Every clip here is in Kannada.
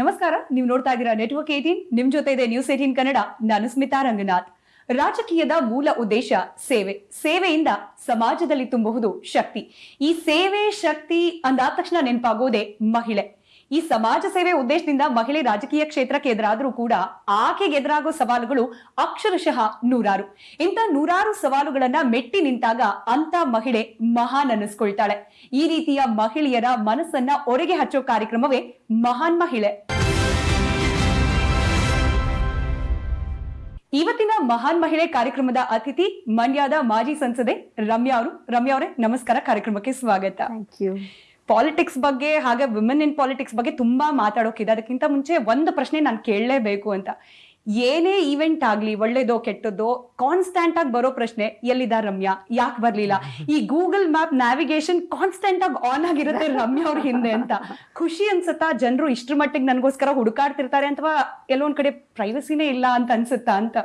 ನಮಸ್ಕಾರ, ನೀವು ನೋಡ್ತಾ ಇದ್ದೀರಾ ನೆಟ್ವರ್ಕ್ ಏಟೀನ್ ನಿಮ್ ಜೊತೆ ಇದೆ ನ್ಯೂಸ್ ಏಟೀನ್ ಕನ್ನಡ. ನಾನು ಸ್ಮಿತಾ ರಂಗನಾಥ್. ರಾಜಕೀಯದ ಮೂಲ ಉದ್ದೇಶ ಸೇವೆ. ಸೇವೆಯಿಂದ ಸಮಾಜದಲ್ಲಿ ತುಂಬುವುದು ಶಕ್ತಿ. ಈ ಸೇವೆ ಶಕ್ತಿ ಅಂದಾದ ತಕ್ಷಣ ನೆನಪಾಗೋದೇ ಮಹಿಳೆ. ಈ ಸಮಾಜ ಸೇವೆ ಉದ್ದೇಶದಿಂದ ಮಹಿಳೆ ರಾಜಕೀಯ ಕ್ಷೇತ್ರಕ್ಕೆ ಎದುರಾದರೂ ಕೂಡ ಆಕೆಗೆ ಎದುರಾಗೋ ಸವಾಲುಗಳು ಅಕ್ಷರಶಃ ನೂರಾರು. ಇಂಥ ನೂರಾರು ಸವಾಲುಗಳನ್ನ ಮೆಟ್ಟಿ ನಿಂತಾಗ ಅಂತ ಮಹಿಳೆ ಮಹಾನ್ ಅನ್ನಿಸ್ಕೊಳ್ತಾಳೆ. ಈ ರೀತಿಯ ಮಹಿಳೆಯರ ಮನಸ್ಸನ್ನ ಒರೆಗೆ ಹಚ್ಚೋ ಕಾರ್ಯಕ್ರಮವೇ ಮಹಾನ್ ಮಹಿಳೆ. ಇವತ್ತಿನ ಮಹಾನ್ ಮಹಿಳೆ ಕಾರ್ಯಕ್ರಮದ ಅತಿಥಿ ಮಂಡ್ಯದ ಮಾಜಿ ಸಂಸದೆ ರಮ್ಯಾ ಅವರು. ರಮ್ಯಾ ಅವರೇ, ನಮಸ್ಕಾರ. ಕಾರ್ಯಕ್ರಮಕ್ಕೆ ಸ್ವಾಗತ. ಥ್ಯಾಂಕ್ ಯು ಪಾಲಿಟಿಕ್ಸ್ ಬಗ್ಗೆ, ಹಾಗೆ ವಿಮೆನ್ ಇನ್ ಪಾಲಿಟಿಕ್ಸ್ ಬಗ್ಗೆ ತುಂಬಾ ಮಾತಾಡೋಕಿದೆ. ಅದಕ್ಕಿಂತ ಮುಂಚೆ ಒಂದು ಪ್ರಶ್ನೆ ನಾನು ಕೇಳಲೇಬೇಕು ಅಂತ. ಏನೇ ಈವೆಂಟ್ ಆಗ್ಲಿ, ಒಳ್ಳೇದೋ, ಕೆಟ್ಟದ್ದೋ ಕಾನ್ಸ್ಟೆಂಟ್ ಆಗಿ ಬರೋ ಪ್ರಶ್ನೆ, ಎಲ್ಲಿದ ರಮ್ಯಾ? ಯಾಕೆ ಬರ್ಲಿಲ್ಲ? ಈ ಗೂಗಲ್ ಮ್ಯಾಪ್ ನ್ಯಾವಿಗೇಷನ್ ಕಾನ್ಸ್ಟೆಂಟ್ ಆಗಿ ಆನ್ ಆಗಿರುತ್ತೆ ರಮ್ಯಾ ಅವ್ರ ಹಿಂದೆ ಅಂತ. ಖುಷಿ ಅನ್ಸುತ್ತಾ? ಜನರು ಇಷ್ಟ್ರ ಮಟ್ಟಿಗೆ ನನಗೋಸ್ಕರ ಹುಡುಕಾಡ್ತಿರ್ತಾರೆ ಅಥವಾ ಎಲ್ಲೊಂದ್ ಕಡೆ ಪ್ರೈವಸಿನೇ ಇಲ್ಲ ಅಂತ ಅನ್ಸುತ್ತಾ ಅಂತ.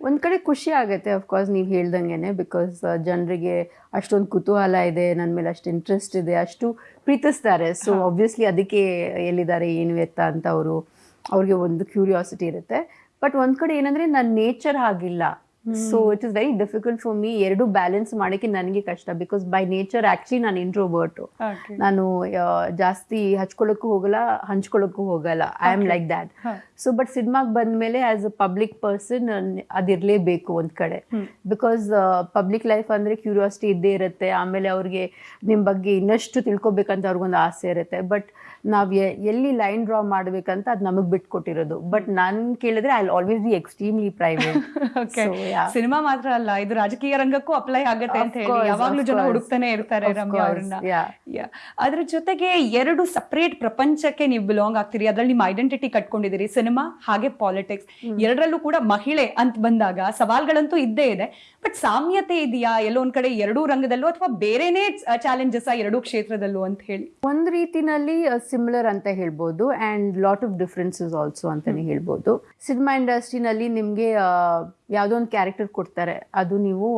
ಒಂದ್ ಕಡೆ ಖುಷಿ ಆಗುತ್ತೆ ಅಫ್ಕೋರ್ಸ್ ನೀವು ಹೇಳ್ದಂಗೆ ಬಿಕಾಸ್ ಜನರಿಗೆ ಅಷ್ಟೊಂದು ಕುತೂಹಲ ಇದೆ ನನ್ನ ಮೇಲೆ ಅಷ್ಟು ಇಂಟ್ರೆಸ್ಟ್ ಇದೆ ಅಷ್ಟು ಪ್ರೀತಿಸ್ತಾರೆ. ಸೊ ಆಬ್ವಿಯಸ್ಲಿ ಅದಕ್ಕೆ ಎಲ್ಲಿದ್ದಾರೆ ಏನು ಎತ್ತ ಅಂತ ಅವರು ಅವ್ರಿಗೆ ಒಂದು ಕ್ಯೂರಿಯಾಸಿಟಿ ಇರುತ್ತೆ. ಬಟ್ ಒಂದು ಕಡೆ ಏನಂದ್ರೆ ನನ್ನ ನೇಚರ್ ಹಾಗಿಲ್ಲ. So it is very difficult for me ಎರಡು ಬ್ಯಾಲೆನ್ಸ್ ಮಾಡೋಕ್ಕೆ ನನಗೆ ಕಷ್ಟ. ಬಿಕಾಸ್ ಬೈ ನೇಚರ್ ಆಕ್ಚುಲಿ ನಾನು ಇಂಟ್ರೋವರ್ಟ್ ನಾನು ಜಾಸ್ತಿ ಹಚ್ಕೊಳ್ಳೋಕ್ಕೂ ಹೋಗಲ್ಲ ಹಂಚ್ಕೊಳ್ಳೋಕ್ಕೂ ಹೋಗಲ್ಲ. I am like that so but ಸಿನಿಮಾಗೆ ಬಂದ್ಮೇಲೆ ಆಸ್ ಅ ಪಬ್ಲಿಕ್ ಪರ್ಸನ್ ಅದಿರಲೇಬೇಕು ಒಂದ್ ಕಡೆ. ಬಿಕಾಸ್ ಪಬ್ಲಿಕ್ ಲೈಫ್ ಅಂದ್ರೆ ಕ್ಯೂರಿಯಾಸಿಟಿ ಇದ್ದೇ ಇರುತ್ತೆ. ಆಮೇಲೆ ಅವ್ರಿಗೆ ನಿಮ್ಮ ಬಗ್ಗೆ ಇನ್ನಷ್ಟು ತಿಳ್ಕೊಬೇಕಂತ ಅವ್ರಿಗೊಂದು ಆಸೆ ಇರುತ್ತೆ. ಬಟ್ ನಾವ್ ಎಲ್ಲಿ ಲೈನ್ ಡ್ರಾ ಮಾಡ್ಬೇಕಂತ ಅದು ನಮಗ್ ಬಿಟ್ಕೊಟ್ಟಿರೋದು. ಬಟ್ ನಾನು ಕೇಳಿದ್ರೆ I always be extremely private cinema ಮಾತ್ರ ಅಲ್ಲ ಇದು ರಾಜಕೀಯ ರಂಗಕ್ಕೂ ಅಪ್ಲೈ ಆಗತ್ತೆ ಅಂತ ಹೇಳಿ. ಯಾವಾಗ್ಲೂ ಜನ ಹುಡುಕ್ತಾನೆ ಇರ್ತಾರೆ ರಮ್ಯಾ ಅವ್ರನ್ನ. ಅದ್ರ ಜೊತೆಗೆ ಎರಡು ಸಪರೇಟ್ ಪ್ರಪಂಚಕ್ಕೆ ನೀವು ಬಿಲಾಂಗ್ ಆಗ್ತೀರಿ. ಅದ್ರಲ್ಲಿ ನಿಮ್ಮ ಐಡೆಂಟಿಟಿ ಕಟ್ಕೊಂಡಿದ್ದೀರಿ. ಸಿನಿಮಾ ಹಾಗೆ ಪಾಲಿಟಿಕ್ಸ್ ಎರಡರಲ್ಲೂ ಕೂಡ ಮಹಿಳೆ ಅಂತ ಬಂದಾಗ ಸವಾಲ್ಗಳಂತೂ ಇದ್ದೇ ಇದೆ. ಬಟ್ ಸಾಮ್ಯತೆ ಇದೆಯಾ? ಎಲ್ಲೋ ಒಂದ್ ಕಡೆ ಎರಡೂ ರಂಗದಲ್ಲೂ ಅಥವಾ ಬೇರೆನೇ ಚಾಲೆಂಜಸ್ ಎರಡೂ ಕ್ಷೇತ್ರದಲ್ಲೂ ಅಂತ ಹೇಳಿ? ಒಂದ್ ರೀತಿನಲ್ಲಿ ಸಿಮಿಲರ್ ಅಂತ ಹೇಳ್ಬೋದು and lot of differences also ಅಂತಲೇ ಹೇಳ್ಬೋದು. ಸಿನಿಮಾ ಇಂಡಸ್ಟ್ರಿನಲ್ಲಿ ನಿಮಗೆ ಯಾವುದೋ ಒಂದು ಕ್ಯಾರೆಕ್ಟರ್ ಕೊಡ್ತಾರೆ ಅದು ನೀವು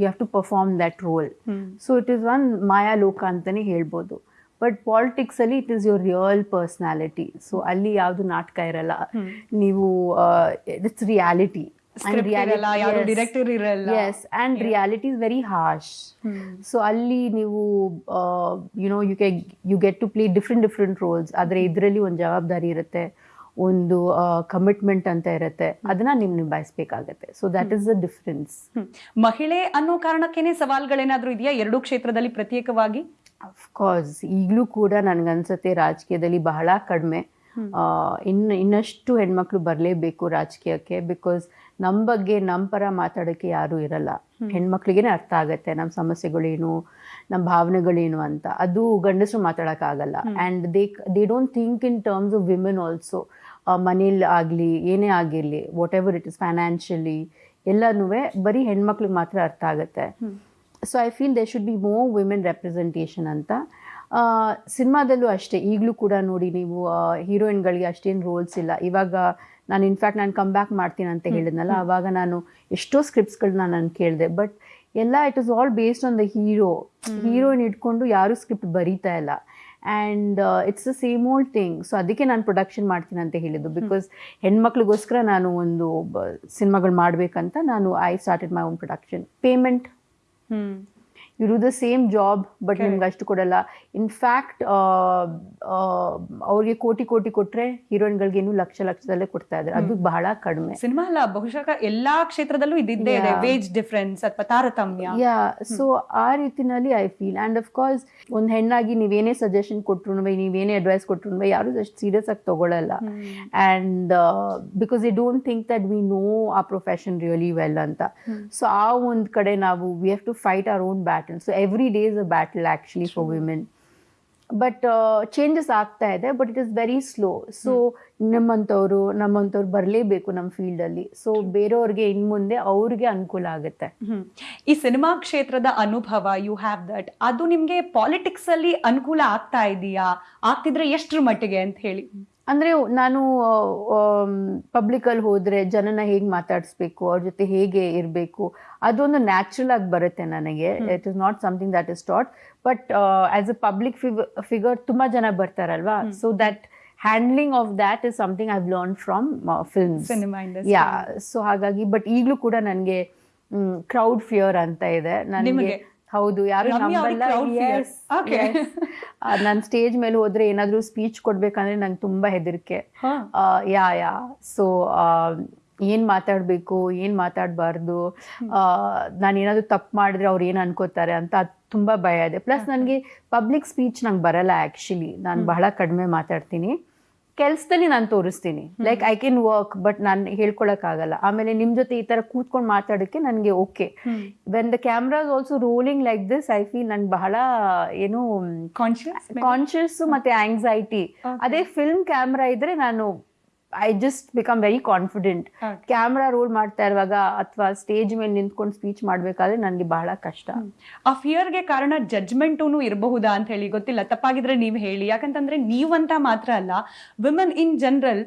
you have to perform that role so it is one ಮಾಯಾ ಲೋಕ ಅಂತಲೇ ಹೇಳ್ಬೋದು. ಬಟ್ ಪಾಲಿಟಿಕ್ಸ್ ಅಲ್ಲಿ it is your real personality so ಅಲ್ಲಿ ಯಾವುದು ನಾಟಕ ಇರಲ್ಲ. ನೀವು ಇಟ್ಸ್ ರಿಯಾಲಿಟಿ ಯಾರು ಇರಲ್ಲ. Yes and reality is very harsh so ಅಲ್ಲಿ ನೀವು you know you K you get to play different different roles ಆದರೆ ಇದರಲ್ಲಿ ಒಂದು ಜವಾಬ್ದಾರಿ ಇರುತ್ತೆ ಒಂದು ಕಮಿಟ್ಮೆಂಟ್ ಅಂತ ಇರುತ್ತೆ. ಅದನ್ನ ನೀವು ನಿಭಾಯಿಸ್ಬೇಕಾಗತ್ತೆ. So that is the difference ಮಹಿಳೆ ಅನ್ನೋ ಕಾರಣಕ್ಕೇನೆ ಸವಾಲ್ಗಳೇನಾದ್ರೂ ಇದೆಯಾ ಎರಡೂ ಕ್ಷೇತ್ರದಲ್ಲಿ ಪ್ರತ್ಯೇಕವಾಗಿ? ಅಫ್ಕೋರ್ಸ್ ಈಗಲೂ ಕೂಡ ನನಗನ್ಸುತ್ತೆ ರಾಜಕೀಯದಲ್ಲಿ ಬಹಳ ಕಡಿಮೆ. ಇನ್ನು ಇನ್ನಷ್ಟು ಹೆಣ್ಮಕ್ಳು ಬರಲೇಬೇಕು ರಾಜಕೀಯಕ್ಕೆ ಬಿಕಾಸ್ ನಮ್ಮ ಬಗ್ಗೆ ನಮ್ಮ ಪರ ಮಾತಾಡೋಕ್ಕೆ ಯಾರೂ ಇರಲ್ಲ. ಹೆಣ್ಮಕ್ಳಿಗೇನೆ ಅರ್ಥ ಆಗುತ್ತೆ. ನಮ್ಮ ಸಮಸ್ಯೆಗಳೇನು ನಮ್ಮ ಭಾವನೆಗಳೇನು ಅಂತ. ಅದು ಗಂಡಸರು ಮಾತಾಡೋಕ್ಕಾಗಲ್ಲ. And they they don't think in terms of women also ಮನೇಲಿ ಆಗಲಿ ಏನೇ ಆಗಿರಲಿ whatever it is financially ಎಲ್ಲನೂ ಬರೀ ಹೆಣ್ಮಕ್ಳಿಗೆ ಮಾತ್ರ ಅರ್ಥ ಆಗುತ್ತೆ. So I feel they should be more women representation ಅಂತ ಸಿನಿಮಾದಲ್ಲೂ ಅಷ್ಟೇ ಈಗಲೂ ಕೂಡ ನೋಡಿ ನೀವು ಹೀರೋಯಿನ್ಗಳಿಗೆ ಅಷ್ಟೇನು ರೋಲ್ಸ್ ಇಲ್ಲ. ಇವಾಗ ನಾನು ಇನ್ಫ್ಯಾಕ್ಟ್ ನಾನು ಕಮ್ ಬ್ಯಾಕ್ ಮಾಡ್ತೀನಿ ಅಂತ ಹೇಳಿದ್ನಲ್ಲ ಆವಾಗ ನಾನು ಎಷ್ಟೋ ಸ್ಕ್ರಿಪ್ಟ್ಸ್ಗಳನ್ನ ನಾನು ಕೇಳಿದೆ ಬಟ್ ಎಲ್ಲ it is all based on the hero heroine ಇಟ್ಕೊಂಡು ಯಾರೂ ಸ್ಕ್ರಿಪ್ಟ್ ಬರೀತಾ ಇಲ್ಲ. And it's the same old thing so ಅದಕ್ಕೆ ನಾನು ಪ್ರೊಡಕ್ಷನ್ ಮಾಡ್ತೀನಿ ಅಂತ ಹೇಳಿದ್ದು. ಬಿಕಾಸ್ ಹೆಣ್ಮಕ್ಳಿಗೋಸ್ಕರ ನಾನು ಒಂದು ಸಿನಿಮಾಗಳು ಮಾಡಬೇಕಂತ ನಾನು I started my own production payment ಇವರು ದ ಸೇಮ್ ಜಾಬ್ ಬಟ್ ನಿಮ್ಗೆ ಅಷ್ಟು ಕೊಡಲ್ಲ. ಇನ್ಫ್ಯಾಕ್ಟ್ ಅವ್ರಿಗೆ ಕೋಟಿ ಕೋಟಿ ಕೊಟ್ರೆ ಹೀರೋಯಿನ್ಗಳಿಗೇನು ಲಕ್ಷ ಲಕ್ಷದಲ್ಲೇ ಕೊಡ್ತಾ ಇದ್ದಾರೆ. ಅದು ಬಹಳ ಕಡಿಮೆ. ಸಿನಿಮಾ ಅಲ್ಲ ಬಹುಶಃ ಎಲ್ಲಾ ಕ್ಷೇತ್ರದಲ್ಲೂ ಇದ್ದಿದ್ದೇ ಇದೆ. ವೇಜ್ ಡಿಫ್ರೆನ್ಸ್ ಅಥವಾ ತಾರತಮ್ಯ. ಯಾ ಸೊ ಆ ರೀತಿನಲ್ಲಿ I feel and of course ಒಂದು ಹೆಣ್ಣಾಗಿ ನೀವೇನೇ ಸಜೆಷನ್ ಕೊಟ್ರು ನೀವೇನೇ ಅಡ್ವೈಸ್ ಕೊಟ್ರು ಯಾರು ಅಷ್ಟು ಸೀರಿಯಸ್ ಆಗಿ ತಗೊಳ್ಳಲ್ಲ and because they don't think that we know ಆ ಪ್ರೊಫೆಷನ್ ರಿಯಲಿ ವೆಲ್ ಅಂತ. ಸೊ ಆ ಒಂದು ಕಡೆ ನಾವು we have to fight our own battle so every day is a battle actually for women but changes ಆಗ್ತಾ ಇದೆ but it is very slow so ನಮ್ಮಂಥವ್ರು ನಮ್ಮಂಥವ್ರು ಬರಲೇಬೇಕು ನಮ್ಮ ಫೀಲ್ಡಲ್ಲಿ. ಸೊ ಬೇರೆಯವ್ರಿಗೆ ಇನ್ ಮುಂದೆ ಅವ್ರಿಗೆ ಅನುಕೂಲ ಆಗುತ್ತೆ. ಈ ಸಿನಿಮಾ ಕ್ಷೇತ್ರದ ಅನುಭವ ಯು ಹ್ಯಾವ್ ದಟ್ ಅದು ನಿಮಗೆ ಪಾಲಿಟಿಕ್ಸಲ್ಲಿ ಅನುಕೂಲ ಆಗ್ತಾ ಇದೆಯಾ? ಆಗ್ತಿದ್ರೆ ಎಷ್ಟರ ಮಟ್ಟಿಗೆ ಅಂತ ಹೇಳಿ. ಅಂದರೆ ನಾನು ಪಬ್ಲಿಕಲ್ಲಿ ಹೋದರೆ ಜನನ ಹೇಗೆ ಮಾತಾಡಿಸ್ಬೇಕು ಅವ್ರ ಜೊತೆ ಹೇಗೆ ಇರಬೇಕು ಅದೊಂದು ನ್ಯಾಚುರಲ್ ಆಗಿ ಬರುತ್ತೆ ನನಗೆ. It is not something that is taught but as a public figure ತುಂಬ ಜನ ಬರ್ತಾರಲ್ವಾ? So that handling of that is something I've learn from films yeah so ಹಾಗಾಗಿ ಬಟ್ ಈಗಲೂ ಕೂಡ ನನಗೆ ಕ್ರೌಡ್ ಫಿಯರ್ ಅಂತ ಇದೆ. ನನಗೆ? ಹೌದು ಯಾರು ನನ್ ಸ್ಟೇಜ್ ಮೇಲೆ ಹೋದ್ರೆ ಏನಾದ್ರೂ ಸ್ಪೀಚ್ ಕೊಡ್ಬೇಕಂದ್ರೆ ನಂಗೆ ತುಂಬಾ ಹೆದರಿಕೆ. ಯಾ ಯಾ. ಸೊ ಏನ್ ಮಾತಾಡ್ಬೇಕು ಏನ್ ಮಾತಾಡಬಾರ್ದು ನಾನು ಏನಾದ್ರು ತಪ್ಪು ಮಾಡಿದ್ರೆ ಅವ್ರು ಏನ್ ಅನ್ಕೋತಾರೆ ಅಂತ ತುಂಬಾ ಭಯ ಇದೆ. ಪ್ಲಸ್ ನನಗೆ ಪಬ್ಲಿಕ್ ಸ್ಪೀಚ್ ನಂಗೆ ಬರಲ್ಲ ಆಕ್ಚುಲಿ ನಾನು ಬಹಳ ಕಡಿಮೆ ಮಾತಾಡ್ತೀನಿ. ಕೆಲ್ಸದಲ್ಲಿ ನಾನು ತೋರಿಸ್ತೀನಿ. Like I can work but ನಾನು ಹೇಳ್ಕೊಳಕ್ಕಾಗಲ್ಲ. ಆಮೇಲೆ ನಿಮ್ ಜೊತೆ ಈ ತರ ಕೂತ್ಕೊಂಡು ಮಾತಾಡೋಕ್ಕೆ ನನಗೆ okay when the cameras also rolling like this I feel ನನ್ ಬಹಳ ಏನು ಕಾನ್ಶಿಯಸ್ ಕಾನ್ಶಿಯಸ್ ಮತ್ತೆ ಆಂಗ್ಸೈಟಿ ಅದೇ ಫಿಲ್ಮ್ ಕ್ಯಾಮ್ರಾ ಇದ್ರೆ ನಾನು I just become very confident camera roll ಮಾಡ್ತಾ ಇರುವಾಗ ಅಥವಾ ಸ್ಟೇಜ್ ಮೇಲೆ ನಿಂತ್ಕೊಂಡು ಸ್ಪೀಚ್ ಮಾಡ್ಬೇಕಾದ್ರೆ ನನಗೆ ಬಹಳ ಕಷ್ಟ. ಆ ಫಿಯರ್ಗೆ ಕಾರಣ ಜಜ್ಮೆಂಟೂ ಇರಬಹುದಾ ಅಂತ ಹೇಳಿ ಗೊತ್ತಿಲ್ಲ. ತಪ್ಪಾಗಿದ್ರೆ ನೀವು ಹೇಳಿ. ಯಾಕಂತಂದ್ರೆ ನೀವಂತ ಮಾತ್ರ ಅಲ್ಲ ವಿಮೆನ್ ಇನ್ ಜನರಲ್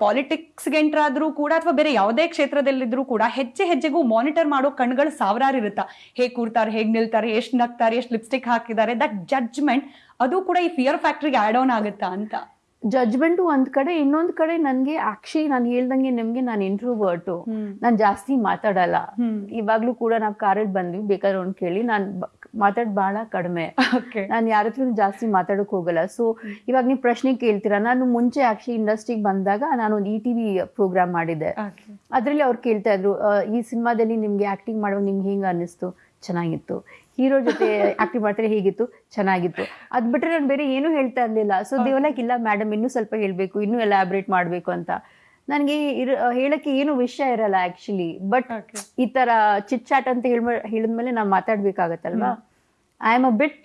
ಪಾಲಿಟಿಕ್ಸ್ಗೆ ಎಂಟರ್ ಆದ್ರೂ ಕೂಡ ಅಥವಾ ಬೇರೆ ಯಾವುದೇ ಕ್ಷೇತ್ರದಲ್ಲಿದ್ರೂ ಕೂಡ ಹೆಜ್ಜೆ ಹೆಜ್ಜೆಗೂ ಮಾನಿಟರ್ ಮಾಡೋ ಕಣ್ಗಳು ಸಾವಿರಾರು ಇರುತ್ತಾ. ಹೇಗೆ ಕೂರ್ತಾರೆ ಹೇಗೆ ನಿಲ್ತಾರೆ ಎಷ್ಟು ನಗ್ತಾರೆ ಎಷ್ಟು ಲಿಪ್ಸ್ಟಿಕ್ ಹಾಕಿದ್ದಾರೆ ದಟ್ ಜಡ್ಜ್ಮೆಂಟ್ ಅದು ಕೂಡ ಈ ಫಿಯರ್ ಫ್ಯಾಕ್ಟ್ರಿಗೆ ಆ್ಯಡ್ ಆನ್ ಆಗುತ್ತಾ ಅಂತ. ಜಡ್ಜ್ಮೆಂಟು ಒಂದ್ ಕಡೆ ಇನ್ನೊಂದ್ ಕಡೆ ನನ್ಗೆ ಆಕ್ಚುಲಿ ನಾನು ಹೇಳ್ದಂಗೆ ನಿಮ್ಗೆ ನಾನು ಇಂಟ್ರೋವರ್ಟು ನಾನು ಜಾಸ್ತಿ ಮಾತಾಡಲ್ಲ. ಇವಾಗ್ಲೂ ಕೂಡ ನಾವು ಕಾರಲ್ಲಿ ಬಂದ್ವಿ ಬೇಕಾದ್ರೆ ಒಂದ್ ಕೇಳಿ. ನಾನು ಮಾತಾಡ್ ಬಹಳ ಕಡಿಮೆ. ನಾನು ಯಾರ ಹತ್ರ ಜಾಸ್ತಿ ಮಾತಾಡಕ್ ಹೋಗಲ್ಲ. ಸೊ ಇವಾಗ ನೀವು ಪ್ರಶ್ನೆ ಕೇಳ್ತೀರಾ? ನಾನು ಮುಂಚೆ ಆಕ್ಚುಲಿ ಇಂಡಸ್ಟ್ರಿಗೆ ಬಂದಾಗ ನಾನು ಒಂದು ಇ ಟಿ ವಿ ಪ್ರೋಗ್ರಾಮ್ ಮಾಡಿದ್ದೆ. ಅದ್ರಲ್ಲಿ ಅವ್ರು ಕೇಳ್ತಾ ಇದ್ರು ಈ ಸಿನಿಮಾದಲ್ಲಿ ನಿಮ್ಗೆ ಆಕ್ಟಿಂಗ್ ಮಾಡುವಾಗ ನಿಮ್ಗೆ ಹಿಂಗ ಅನ್ನಿಸ್ತು? ಚೆನ್ನಾಗಿತ್ತು. ಹೀರೋ ಜೊತೆ ಆಕ್ಟಿವ್ ಮಾಡ್ತಾರೆ ಹೇಗಿತ್ತು ಚೆನ್ನಾಗಿತ್ತು. ಅದ್ ಬಿಟ್ರೆ ನಾನು ಬೇರೆ ಏನು ಹೇಳ್ತಾ ಇರ್ಲಿಲ್ಲ. ಸೊ ದೇವಲಕ್ ಇಲ್ಲ ಮೇಡಮ್ ಇನ್ನೂ ಸ್ವಲ್ಪ ಹೇಳ್ಬೇಕು ಇನ್ನೂ ಎಲಾಬ್ರೇಟ್ ಮಾಡ್ಬೇಕು ಅಂತ. ನನಗೆ ಇರ ಹೇಳಕ್ಕೆ ಏನು ವಿಷಯ ಇರಲ್ಲ ಆಕ್ಚುಲಿ ಬಟ್ ಈ ತರ ಚಿಟ್ ಚಾಟ್ ಅಂತ ಹೇಳ್ ಹೇಳಿದ್ಮೇಲೆ ನಾವು ಮಾತಾಡ್ಬೇಕಾಗತ್ತಲ್ವಾ? ಐ ಆಮ್ ಅ ಬಿಟ್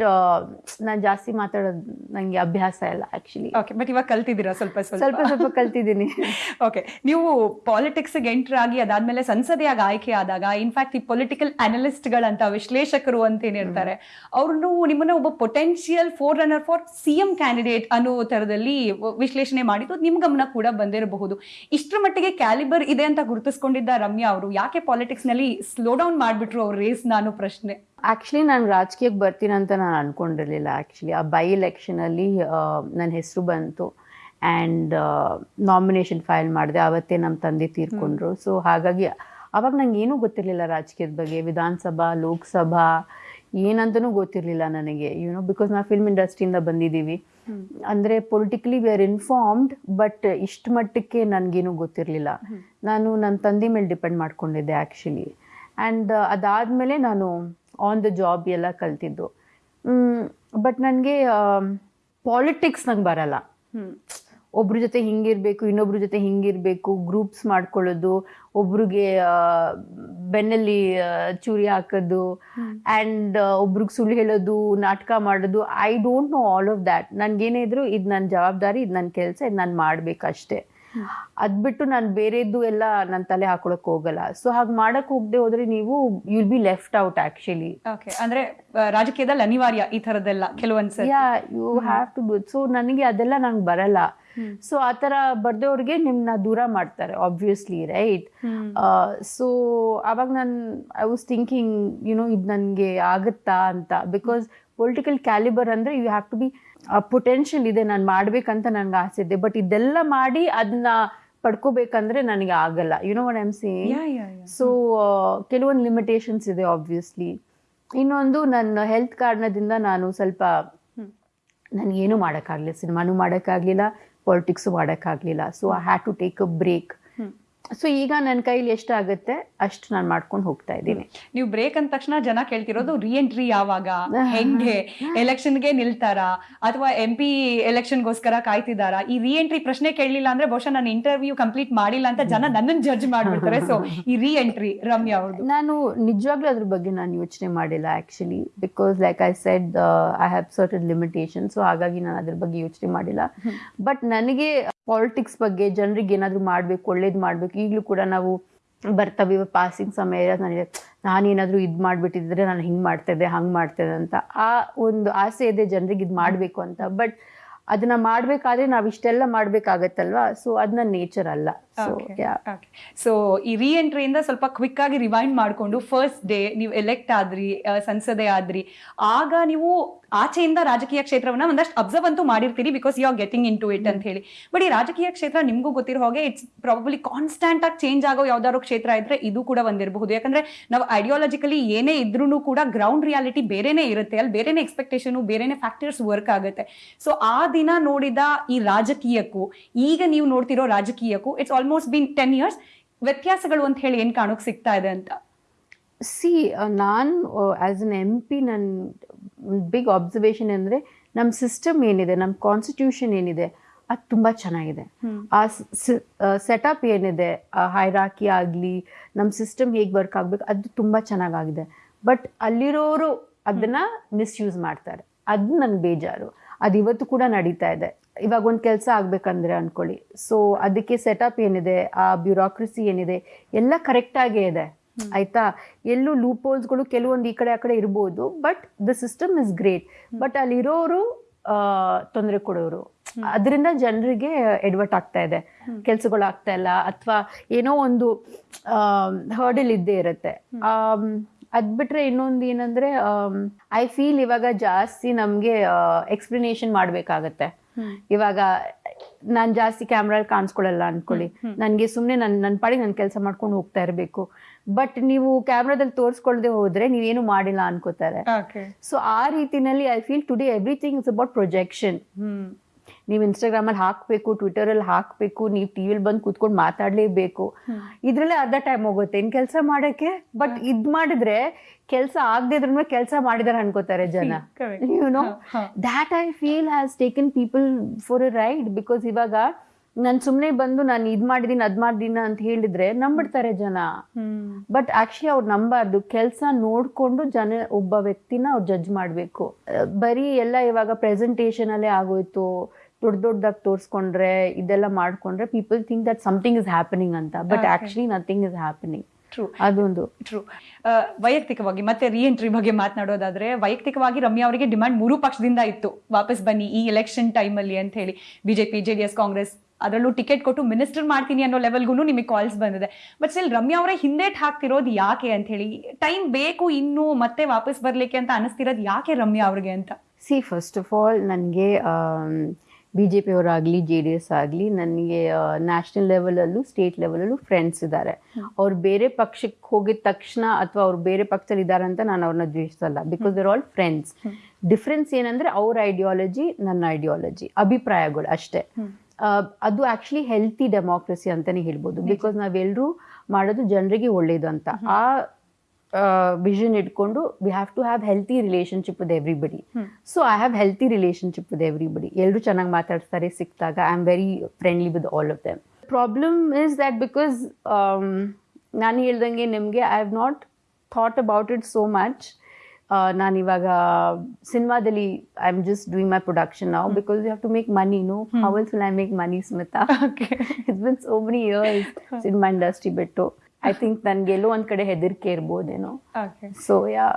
ನಾನು ಜಾಸ್ತಿ ಮಾತಾಡೋದು ನನಗೆ ಅಭ್ಯಾಸ ಇಲ್ಲ ಆಕ್ಚುಲಿ ಓಕೆ ಬಟ್ ಇವಾಗ ಕಲ್ತಿದ್ದೀರಾ ಸ್ವಲ್ಪ ಸ್ವಲ್ಪ? ಸ್ವಲ್ಪ ಸ್ವಲ್ಪ ಕಲ್ತಿದ್ದೀನಿ. ಓಕೆ ನೀವು ಪಾಲಿಟಿಕ್ಸ್ಗೆ ಎಂಟರ್ ಆಗಿ ಅದಾದಮೇಲೆ ಸಂಸದೆಯಾಗಿ ಆಯ್ಕೆ ಆದಾಗ ಇನ್ಫ್ಯಾಕ್ಟ್ ಈ ಪೊಲಿಟಿಕಲ್ ಅನಲಿಸ್ಟ್ಗಳಂತ ವಿಶ್ಲೇಷಕರು ಅಂತ ಏನಿರ್ತಾರೆ ಅವ್ರನ್ನು ನಿಮ್ಮನ್ನ ಒಬ್ಬ potential forerunner for C M candidate ಅನ್ನೋ ಥರದಲ್ಲಿ ವಿಶ್ಲೇಷಣೆ ಮಾಡಿದ್ದು ನಿಮ್ಮ ಗಮನ ಕೂಡ ಬಂದಿರಬಹುದು. ಇಷ್ಟರ ಮಟ್ಟಿಗೆ ಕ್ಯಾಲಿಬರ್ ಇದೆ ಅಂತ ಗುರುತಿಸ್ಕೊಂಡಿದ್ದ ರಮ್ಯಾ ಅವರು ಯಾಕೆ ಪಾಲಿಟಿಕ್ಸ್ನಲ್ಲಿ ಸ್ಲೋ ಡೌನ್ ಮಾಡಿಬಿಟ್ರು ಅವ್ರ ರೇಸ್ ನಾನು ಪ್ರಶ್ನೆ? ಆಕ್ಚುಲಿ ನಾನು ರಾಜಕೀಯಕ್ಕೆ ಬರ್ತೀನಂತ ಅಂತ ನಾನು ಅನ್ಕೊಂಡಿರ್ಲಿಲ್ಲ. ಆ್ಯಕ್ಚುಲಿ ಆ ಬೈ ಎಲೆಕ್ಷನಲ್ಲಿ ನನ್ನ ಹೆಸರು ಬಂತು. ಆ್ಯಂಡ್ ನಾಮಿನೇಷನ್ ಫೈಲ್ ಮಾಡಿದೆ. ಅವತ್ತೇ ನಮ್ಮ ತಂದೆ ತೀರ್ಕೊಂಡ್ರು. ಸೊ ಹಾಗಾಗಿ ಅವಾಗ ನಂಗೆ ಏನೂ ಗೊತ್ತಿರಲಿಲ್ಲ ರಾಜಕೀಯದ ಬಗ್ಗೆ. ವಿಧಾನಸಭಾ ಲೋಕಸಭಾ ಏನಂತನೂ ಗೊತ್ತಿರಲಿಲ್ಲ ನನಗೆ. ಯುನೋ ಬಿಕಾಸ್ ನಾವು ಫಿಲ್ಮ್ ಇಂಡಸ್ಟ್ರಿಯಿಂದ ಬಂದಿದ್ದೀವಿ. ಅಂದರೆ politically we are informed but ಇಷ್ಟು ಮಟ್ಟಕ್ಕೆ ನನಗೇನು ಗೊತ್ತಿರಲಿಲ್ಲ. ನಾನು ನನ್ನ ತಂದೆ ಮೇಲೆ ಡಿಪೆಂಡ್ ಮಾಡ್ಕೊಂಡಿದ್ದೆ ಆ್ಯಕ್ಚುಲಿ ಆ್ಯಂಡ್ ಅದಾದಮೇಲೆ ನಾನು ಆನ್ ದ ಜಾಬ್ ಎಲ್ಲ ಕಲ್ತಿದ್ದು. ಬಟ್ ನನಗೆ ಪಾಲಿಟಿಕ್ಸ್ ನಂಗೆ ಬರಲ್ಲ. ಒಬ್ರ ಜೊತೆ ಹಿಂಗಿರಬೇಕು ಇನ್ನೊಬ್ರ ಜೊತೆ ಹಿಂಗಿರಬೇಕು ಗ್ರೂಪ್ಸ್ ಮಾಡ್ಕೊಳ್ಳೋದು ಒಬ್ರಿಗೆ ಬೆನ್ನಲ್ಲಿ ಚೂರಿ ಹಾಕೋದು ಆ್ಯಂಡ್ ಒಬ್ರಿಗೆ ಸುಳ್ಳು ಹೇಳೋದು ನಾಟಕ ಮಾಡೋದು I don't know all of that ನನಗೇನೇ ಇದ್ರು ಇದು ನನ್ನ ಜವಾಬ್ದಾರಿ ಇದು ನನ್ನ ಕೆಲಸ ಇದು ನಾನು ಮಾಡ್ಬೇಕಷ್ಟೇ. ಅದ್ಬಿಟ್ಟು ನಾನು ಬೇರೆದ್ದು ಎಲ್ಲ ನನ್ನ ತಲೆ ಹಾಕೊಳಕ್ ಹೋಗಲ್ಲ. ಸೊ ಹಾಗೆ ಮಾಡಕ್ ಹೋಗದೆ ಹೋದ್ರೆ ನೀವು will be left out actually okay ಅಂದ್ರೆ ರಾಜಕೀಯದಲ್ಲಿ ಅನಿವಾರ್ಯ ಈ ತರದೆಲ್ಲ ಕೆಲವೊಂದ್ಸರಿ yeah you have to do so ನನಗೆ ಅದೆಲ್ಲ ನಂಗೆ ಬರಲ್ಲ. ಸೊ ಆ ಥರ ಬರ್ದವ್ರಿಗೆ ನಿಮ್ನ ದೂರ ಮಾಡ್ತಾರೆ ಆಬ್ವಿಯಸ್ಲಿ ರೈಟ್ ಸೊ ಅವಾಗ ನಾನು ಐ ವಾಸ್ ಥಿಂಕಿಂಗ್ ಯುನೋ ಇದು ನನಗೆ ಆಗುತ್ತಾ ಅಂತ. ಬಿಕಾಸ್ ಪೊಲಿಟಿಕಲ್ ಕ್ಯಾಲಿಬರ್ ಅಂದ್ರೆ you have to be potential ಇದೆ ನಾನು ಮಾಡ್ಬೇಕಂತ ನನಗೆ ಆಸೆ ಇದೆ. ಬಟ್ ಇದೆಲ್ಲ ಮಾಡಿ ಅದನ್ನ ಪಡ್ಕೋಬೇಕಂದ್ರೆ ನನಗೆ ಆಗಲ್ಲ. You know what I'm see yeah yeah so ಕೆಲವೊಂದು ಲಿಮಿಟೇಷನ್ಸ್ ಇದೆ ಆಬ್ವಿಯಸ್ಲಿ ಇನ್ನೊಂದು ನನ್ನ ಹೆಲ್ತ್ ಕಾರಣದಿಂದ ನಾನು ಸ್ವಲ್ಪ ನನಗೇನು ಮಾಡೋಕ್ಕಾಗಲಿಲ್ಲ. ಸಿನಿಮಾನು ಮಾಡೋಕ್ಕಾಗಲಿಲ್ಲ ಪಾಲಿಟಿಕ್ಸು ಮಾಡೋಕ್ಕಾಗಲಿಲ್ಲ. So I had to take a break so ಈಗ ನನ್ನ ಕೈಲಿ ಎಷ್ಟಾಗುತ್ತೆ ಅಷ್ಟು ನಾನು ಮಾಡ್ಕೊಂಡು ಹೋಗ್ತಾ ಇದ್ದೀನಿ. ನೀವು ಬ್ರೇಕ್ ಅಂದ ತಕ್ಷಣ ಜನ ಕೇಳ್ತಿರೋದು ರಿಎಂಟ್ರಿ ಯಾವಾಗ? ಹೆಂಗೆ? ಎಲೆಕ್ಷನ್ಗೆ ನಿಲ್ತಾರಾ? ಅಥವಾ ಎಂ ಪಿ ಎಲೆಕ್ಷನ್ಗೋಸ್ಕರ ಕಾಯ್ತಿದಾರಾ? ಈ ರಿಎಂಟ್ರಿ ಪ್ರಶ್ನೆ ಕೇಳಲಿಲ್ಲ ಅಂದ್ರೆ ಬಹುಶಃ ನಾನು ಇಂಟರ್ವ್ಯೂ ಕಂಪ್ಲೀಟ್ ಮಾಡಿಲ್ಲ ಅಂತ ಜನ ನನ್ನನ್ನು ಜಡ್ಜ್ ಮಾಡ್ಬಿಡ್ತಾರೆ. ಸೊ ಈ ರಿಎಂಟ್ರಿ ರಮ್ಯಾ ಅವ್ರದ್ದು ನಾನು ನಿಜವಾಗ್ಲೂ ಅದ್ರ ಬಗ್ಗೆ ನಾನು ಯೋಚನೆ ಮಾಡಿಲ್ಲ actually because like I said I have certain limitation so ಹಾಗಾಗಿ ನಾನು ಅದ್ರ ಬಗ್ಗೆ ಯೋಚನೆ ಮಾಡಿಲ್ಲ. ಬಟ್ ನನಗೆ ಪಾಲಿಟಿಕ್ಸ್ ಬಗ್ಗೆ ಜನರಿಗೆ ಏನಾದರೂ ಮಾಡಬೇಕು, ಒಳ್ಳೇದು ಮಾಡಬೇಕು, ಈಗಲೂ ಕೂಡ ನಾವು ಬರ್ತವೆ ಪಾಸಿಂಗ್ ಸಮಯ ನನಗೆ, ನಾನೇನಾದರೂ ಇದು ಮಾಡಿಬಿಟ್ಟಿದ್ರೆ ನಾನು ಹಿಂಗೆ ಮಾಡ್ತಾ ಇದ್ದೆ, ಹಂಗೆ ಮಾಡ್ತಾ ಇದ್ದೆ ಅಂತ ಆ ಒಂದು ಆಸೆ ಇದೆ ಜನರಿಗೆ ಇದು ಮಾಡಬೇಕು ಅಂತ. ಬಟ್ ಅದನ್ನ ಮಾಡ್ಬೇಕಾದ್ರೆ ನಾವ್ ಇಷ್ಟೆಲ್ಲ ಮಾಡ್ಬೇಕಾಗತ್ತಲ್ವಾ? ಸೊ ಅದನ್ನ ನೇಚರ್ ಅಲ್ಲ. ಸೊ ಈ ರೀ ಎಂಟ್ರಿಯಿಂದ ಸ್ವಲ್ಪ ಕ್ವಿಕ್ ಆಗಿ ರಿವೈಂಡ್ ಮಾಡ್ಕೊಂಡು ಫಸ್ಟ್ ಡೇ ನೀವು ಎಲೆಕ್ಟ್ ಆದ್ರಿ ಸಂಸದೆ ಆದ್ರಿ ಆಗ ನೀವು ಆಚೆಯಿಂದ ರಾಜಕೀಯ ಕ್ಷೇತ್ರವನ್ನ ಒಂದಷ್ಟು ಅಬ್ಸರ್ವ್ ಅಂತೂ ಮಾಡಿರ್ತೀರಿ because you are getting into it ಅಂತ ಹೇಳಿ. ಬಟ್ ಈ ರಾಜಕೀಯ ಕ್ಷೇತ್ರ ನಿಮ್ಗೂ ಗೊತ್ತಿರೋ ಹಾಗೆ ಇಟ್ಸ್ ಪ್ರಾಬಬ್ಲಿ ಕಾನ್ಸ್ಟೆಂಟ್ ಆಗಿ ಚೇಂಜ್ ಆಗೋ ಯಾವ್ದಾದ್ರು ಕ್ಷೇತ್ರ ಇದ್ರೆ ಇದು ಕೂಡ ಒಂದಿರಬಹುದು ಯಾಕಂದ್ರೆ ನಾವು ಐಡಿಯಾಲಜಿಕಲಿ ಏನೇ ಇದ್ರೂ ಕೂಡ ಗ್ರೌಂಡ್ ರಿಯಾಲಿಟಿ ಬೇರೆನೇ ಇರುತ್ತೆ. ಅಲ್ಲಿ ಬೇರೆನೇ ಎಕ್ಸ್ಪೆಕ್ಟೇಷನ್ ಬೇರೆನೇ ಫ್ಯಾಕ್ಟರ್ಸ್ ವರ್ಕ್ ಆಗುತ್ತೆ. ಸೊ ಆ ದಿನ ನೋಡಿದ ಈ ರಾಜಕೀಯಕ್ಕೂ ಈಗ ನೀವು ನೋಡ್ತಿರೋ ರಾಜಕೀಯಕ್ಕೂ it's almost been ten years ವ್ಯತ್ಯಾಸಗಳು ಅಂತ ಹೇಳಿ ಏನ್ ಕಾಣೋಕೆ ಸಿಗ್ತಾ ಇದೆ ಅಂತ? ಸಿ ನಾನು ಆ್ಯಸ್ ಎನ್ ಎಂ ಪಿ ನನ್ನ ಬಿಗ್ ಅಬ್ಸರ್ವೇಷನ್ ಅಂದರೆ ನಮ್ಮ ಸಿಸ್ಟಮ್ ಏನಿದೆ ನಮ್ಮ ಕಾನ್ಸ್ಟಿಟ್ಯೂಷನ್ ಏನಿದೆ ಅದು ತುಂಬ ಚೆನ್ನಾಗಿದೆ. ಆ ಸೆಟಪ್ ಏನಿದೆ ಹೈರಾಕಿ ಆಗಲಿ ನಮ್ಮ ಸಿಸ್ಟಮ್ ಹೇಗೆ ವರ್ಕ್ ಆಗಬೇಕು ಅದು ತುಂಬ ಚೆನ್ನಾಗಾಗಿದೆ. ಬಟ್ ಅಲ್ಲಿರೋರು ಅದನ್ನ ಮಿಸ್ಯೂಸ್ ಮಾಡ್ತಾರೆ. ಅದು ನನ್ನ ಬೇಜಾರು. ಅದು ಇವತ್ತು ಕೂಡ ನಡೀತಾ ಇದೆ. ಇವಾಗ ಒಂದು ಕೆಲಸ ಆಗಬೇಕಂದ್ರೆ ಅಂದ್ಕೊಳ್ಳಿ ಸೊ ಅದಕ್ಕೆ ಸೆಟಪ್ ಏನಿದೆ ಆ ಬ್ಯೂರೋಕ್ರಸಿ ಏನಿದೆ ಎಲ್ಲ ಕರೆಕ್ಟಾಗೇ ಇದೆ. ಆಯ್ತಾ? ಎಲ್ಲೂ ಲೂಪೋಲ್ಸ್ಗಳು ಕೆಲವೊಂದು ಈ ಕಡೆ ಆ ಕಡೆ ಇರ್ಬೋದು but the system is great but ಅಲ್ಲಿರೋರು ತೊಂದರೆ ಕೊಡೋರು. ಅದರಿಂದ ಜನರಿಗೆ ಎಡ್ವರ್ಟ್ ಆಗ್ತಾ ಇದೆ. ಕೆಲಸಗಳು ಆಗ್ತಾ ಇಲ್ಲ ಅಥವಾ ಏನೋ ಒಂದು ಹರ್ಡಲ್ ಇದ್ದೇ ಇರುತ್ತೆ. ಅದ್ ಬಿಟ್ರೆ ಇನ್ನೊಂದು ಏನಂದ್ರೆ ಐ ಫೀಲ್ ಇವಾಗ ಜಾಸ್ತಿ ನಮ್ಗೆ ಎಕ್ಸ್ಪ್ಲನೇಷನ್ ಮಾಡ್ಬೇಕಾಗತ್ತೆ. ಇವಾಗ ನಾನ್ ಜಾಸ್ತಿ ಕ್ಯಾಮ್ರಲ್ಲಿ ಕಾಣಿಸ್ಕೊಳ್ಳಲ್ಲ ಅನ್ಕೊಳ್ಳಿ. ನನ್ಗೆ ಸುಮ್ನೆ ನನ್ ನನ್ನ ಪಾಡಿಗೆ ನನ್ನ ಕೆಲಸ ಮಾಡ್ಕೊಂಡು ಹೋಗ್ತಾ ಇರಬೇಕು. ಬಟ್ ನೀವು ಕ್ಯಾಮ್ರಾದಲ್ಲಿ ತೋರ್ಸ್ಕೊಳ್ದೆ ಹೋದ್ರೆ ನೀವೇನು ಮಾಡಿಲ್ಲ ಅನ್ಕೋತಾರೆ. ಸೊ ಆ ರೀತಿನಲ್ಲಿ I feel today everything is about projection ನೀವು ಇನ್ಸ್ಟಾಗ್ರಾಮಲ್ಲಿ ಹಾಕಬೇಕು ಟ್ವಿಟರಲ್ಲಿ ಹಾಕಬೇಕು ನೀವು ಟಿ ವಿಲಿ ಬಂದು ಕೂತ್ಕೊಂಡು ಮಾತಾಡಲೇಬೇಕು. ಇದ್ರಲ್ಲೇ ಅರ್ಧ ಟೈಮ್ ಹೋಗುತ್ತೆ. ಇನ್ನು ಕೆಲಸ ಮಾಡೋಕ್ಕೆ ಬಟ್ ಇದು ಮಾಡಿದ್ರೆ ಕೆಲಸ ಆಗದಿದ್ರೂ ಕೆಲಸ ಮಾಡಿದಾರೆ ಅನ್ಕೋತಾರೆ ಜನ. You know that I feel has taken people for a ride because ಇವಾಗ ನಾನು ಸುಮ್ಮನೆ ಬಂದು ನಾನು ಇದು ಮಾಡಿದೀನಿ ಅದ್ ಮಾಡಿದೀನಿ ಅಂತ ಹೇಳಿದ್ರೆ ನಂಬಿಡ್ತಾರೆ ಜನ. ಬಟ್ ಆಕ್ಚುಲಿ ಅವ್ರು ನಂಬಾರ್ದು. ಕೆಲಸ ನೋಡ್ಕೊಂಡು ಜನ ಒಬ್ಬ ವ್ಯಕ್ತಿನ ಅವ್ರು ಜಡ್ಜ್ ಮಾಡಬೇಕು. ಬರೀ ಎಲ್ಲ ಇವಾಗ ಪ್ರೆಸೆಂಟೇಷನ್ ಅಲ್ಲೇ ಆಗೋಯ್ತು. ದೊಡ್ಡ ದೊಡ್ಡದಾಗಿ ತೋರಿಸ್ಕೊಂಡ್ರೆ ಇದೆಲ್ಲ ಮಾಡ್ಕೊಂಡ್ರೆ people think that something is happening ಅಂತ. But. Actually nothing is happening true ಅದೊಂದು. ಟ್ರೂ ವೈಯಕ್ತಿಕವಾಗಿ ಮತ್ತೆ ರಿ ಎಂಟ್ರಿ ಬಗ್ಗೆ ಮಾತನಾಡೋದಾದ್ರೆ ವೈಯಕ್ತಿಕವಾಗಿ ರಮ್ಯಾ ಅವರಿಗೆ ಡಿಮ್ಯಾಂಡ್ ಮೂರು ಪಕ್ಷದಿಂದ ಇತ್ತು. ವಾಪಸ್ ಬನ್ನಿ ಈ ಎಲೆಕ್ಷನ್ ಟೈಮಲ್ಲಿ ಅಂತ ಹೇಳಿ. ಬಿಜೆಪಿ ಜೆಡಿಎಸ್ ಕಾಂಗ್ರೆಸ್ ಅದರಲ್ಲೂ ಟಿಕೆಟ್ ಕೊಟ್ಟು ಮಿನಿಸ್ಟರ್ ಮಾಡ್ತೀನಿ ಅನ್ನೋ ಲೆವೆಲ್ಗೂ ನಿಮಗೆ ಕಾಲ್ಸ್ ಬಂದಿದೆ. ಬಟ್ ಸ್ಟಿಲ್ ರಮ್ಯಾ ಅವರೇ ಹಿಂದೇಟ್ ಹಾಕ್ತಿರೋದು ಯಾಕೆ ಅಂತ ಹೇಳಿ ಟೈಮ್ ಬೇಕು ಇನ್ನು ಮತ್ತೆ ವಾಪಸ್ ಬರ್ಲಿಕ್ಕೆ ಅಂತ ಅನಿಸ್ತಿರೋದು ಯಾಕೆ ರಮ್ಯಾ ಅವ್ರಿಗೆ ಅಂತ? ಸಿ ಫಸ್ಟ್ ಆಫ್ ಆಲ್ ನನಗೆ ಬಿ ಜೆ ಪಿಯವರಾಗಲಿ ಜೆ ಡಿ ಎಸ್ ಆಗಲಿ ನನಗೆ ನ್ಯಾಷನಲ್ ಲೆವೆಲಲ್ಲೂ ಸ್ಟೇಟ್ ಲೆವೆಲಲ್ಲೂ ಫ್ರೆಂಡ್ಸ್ ಇದ್ದಾರೆ ಅವ್ರು ಬೇರೆ ಪಕ್ಷಕ್ಕೆ ಹೋಗಿದ ತಕ್ಷಣ ಅಥವಾ ಅವ್ರು ಬೇರೆ ಪಕ್ಷದಲ್ಲಿ ಇದ್ದಾರೆ ಅಂತ ನಾನು ಅವ್ರನ್ನ ದ್ವೇಷಿಸಲ್ಲ. Because they're all friends difference ಏನಂದ್ರೆ ಅವ್ರ ಐಡಿಯಾಲಜಿ ನನ್ನ ಐಡಿಯಾಲಜಿ ಅಭಿಪ್ರಾಯಗಳು ಅಷ್ಟೇ. ಅದು ಆಕ್ಚುಲಿ ಹೆಲ್ತಿ ಡೆಮೋಕ್ರಸಿ ಅಂತಾನೆ ಹೇಳ್ಬೋದು. ಬಿಕಾಸ್ ನಾವೆಲ್ಲರೂ ಮಾಡೋದು ಜನರಿಗೆ ಒಳ್ಳೇದು ಅಂತ. ಆ ವಿಷನ್ ಇಟ್ಕೊಂಡು we have to have healthy relationship with everybody so I have healthy relationship with everybody ಎಲ್ಲರೂ ಚೆನ್ನಾಗಿ ಮಾತಾಡ್ತಾರೆ ಸಿಕ್ಕಿದಾಗ. I am very friendly with all of them problem is that because ನಾನು ಹೇಳ್ದಂಗೆ ನಿಮಗೆ I have not thought about it so much ನಾನು ಇವಾಗ ಸಿನಿಮಾದಲ್ಲಿ I am just doing my production ನಾವು because you have to make money no how else will I make money Smita it's been so many years cinema industry ಬಿಟ್ಟು. ಐ ಥಿಂಕ್ ನನ್ಗೆ ಎಲ್ಲೋ ಒಂದ್ ಕಡೆ ಹೆದರಿಕೆ ಇರ್ಬೋದೇನೋ. ಸೊ ಯಾ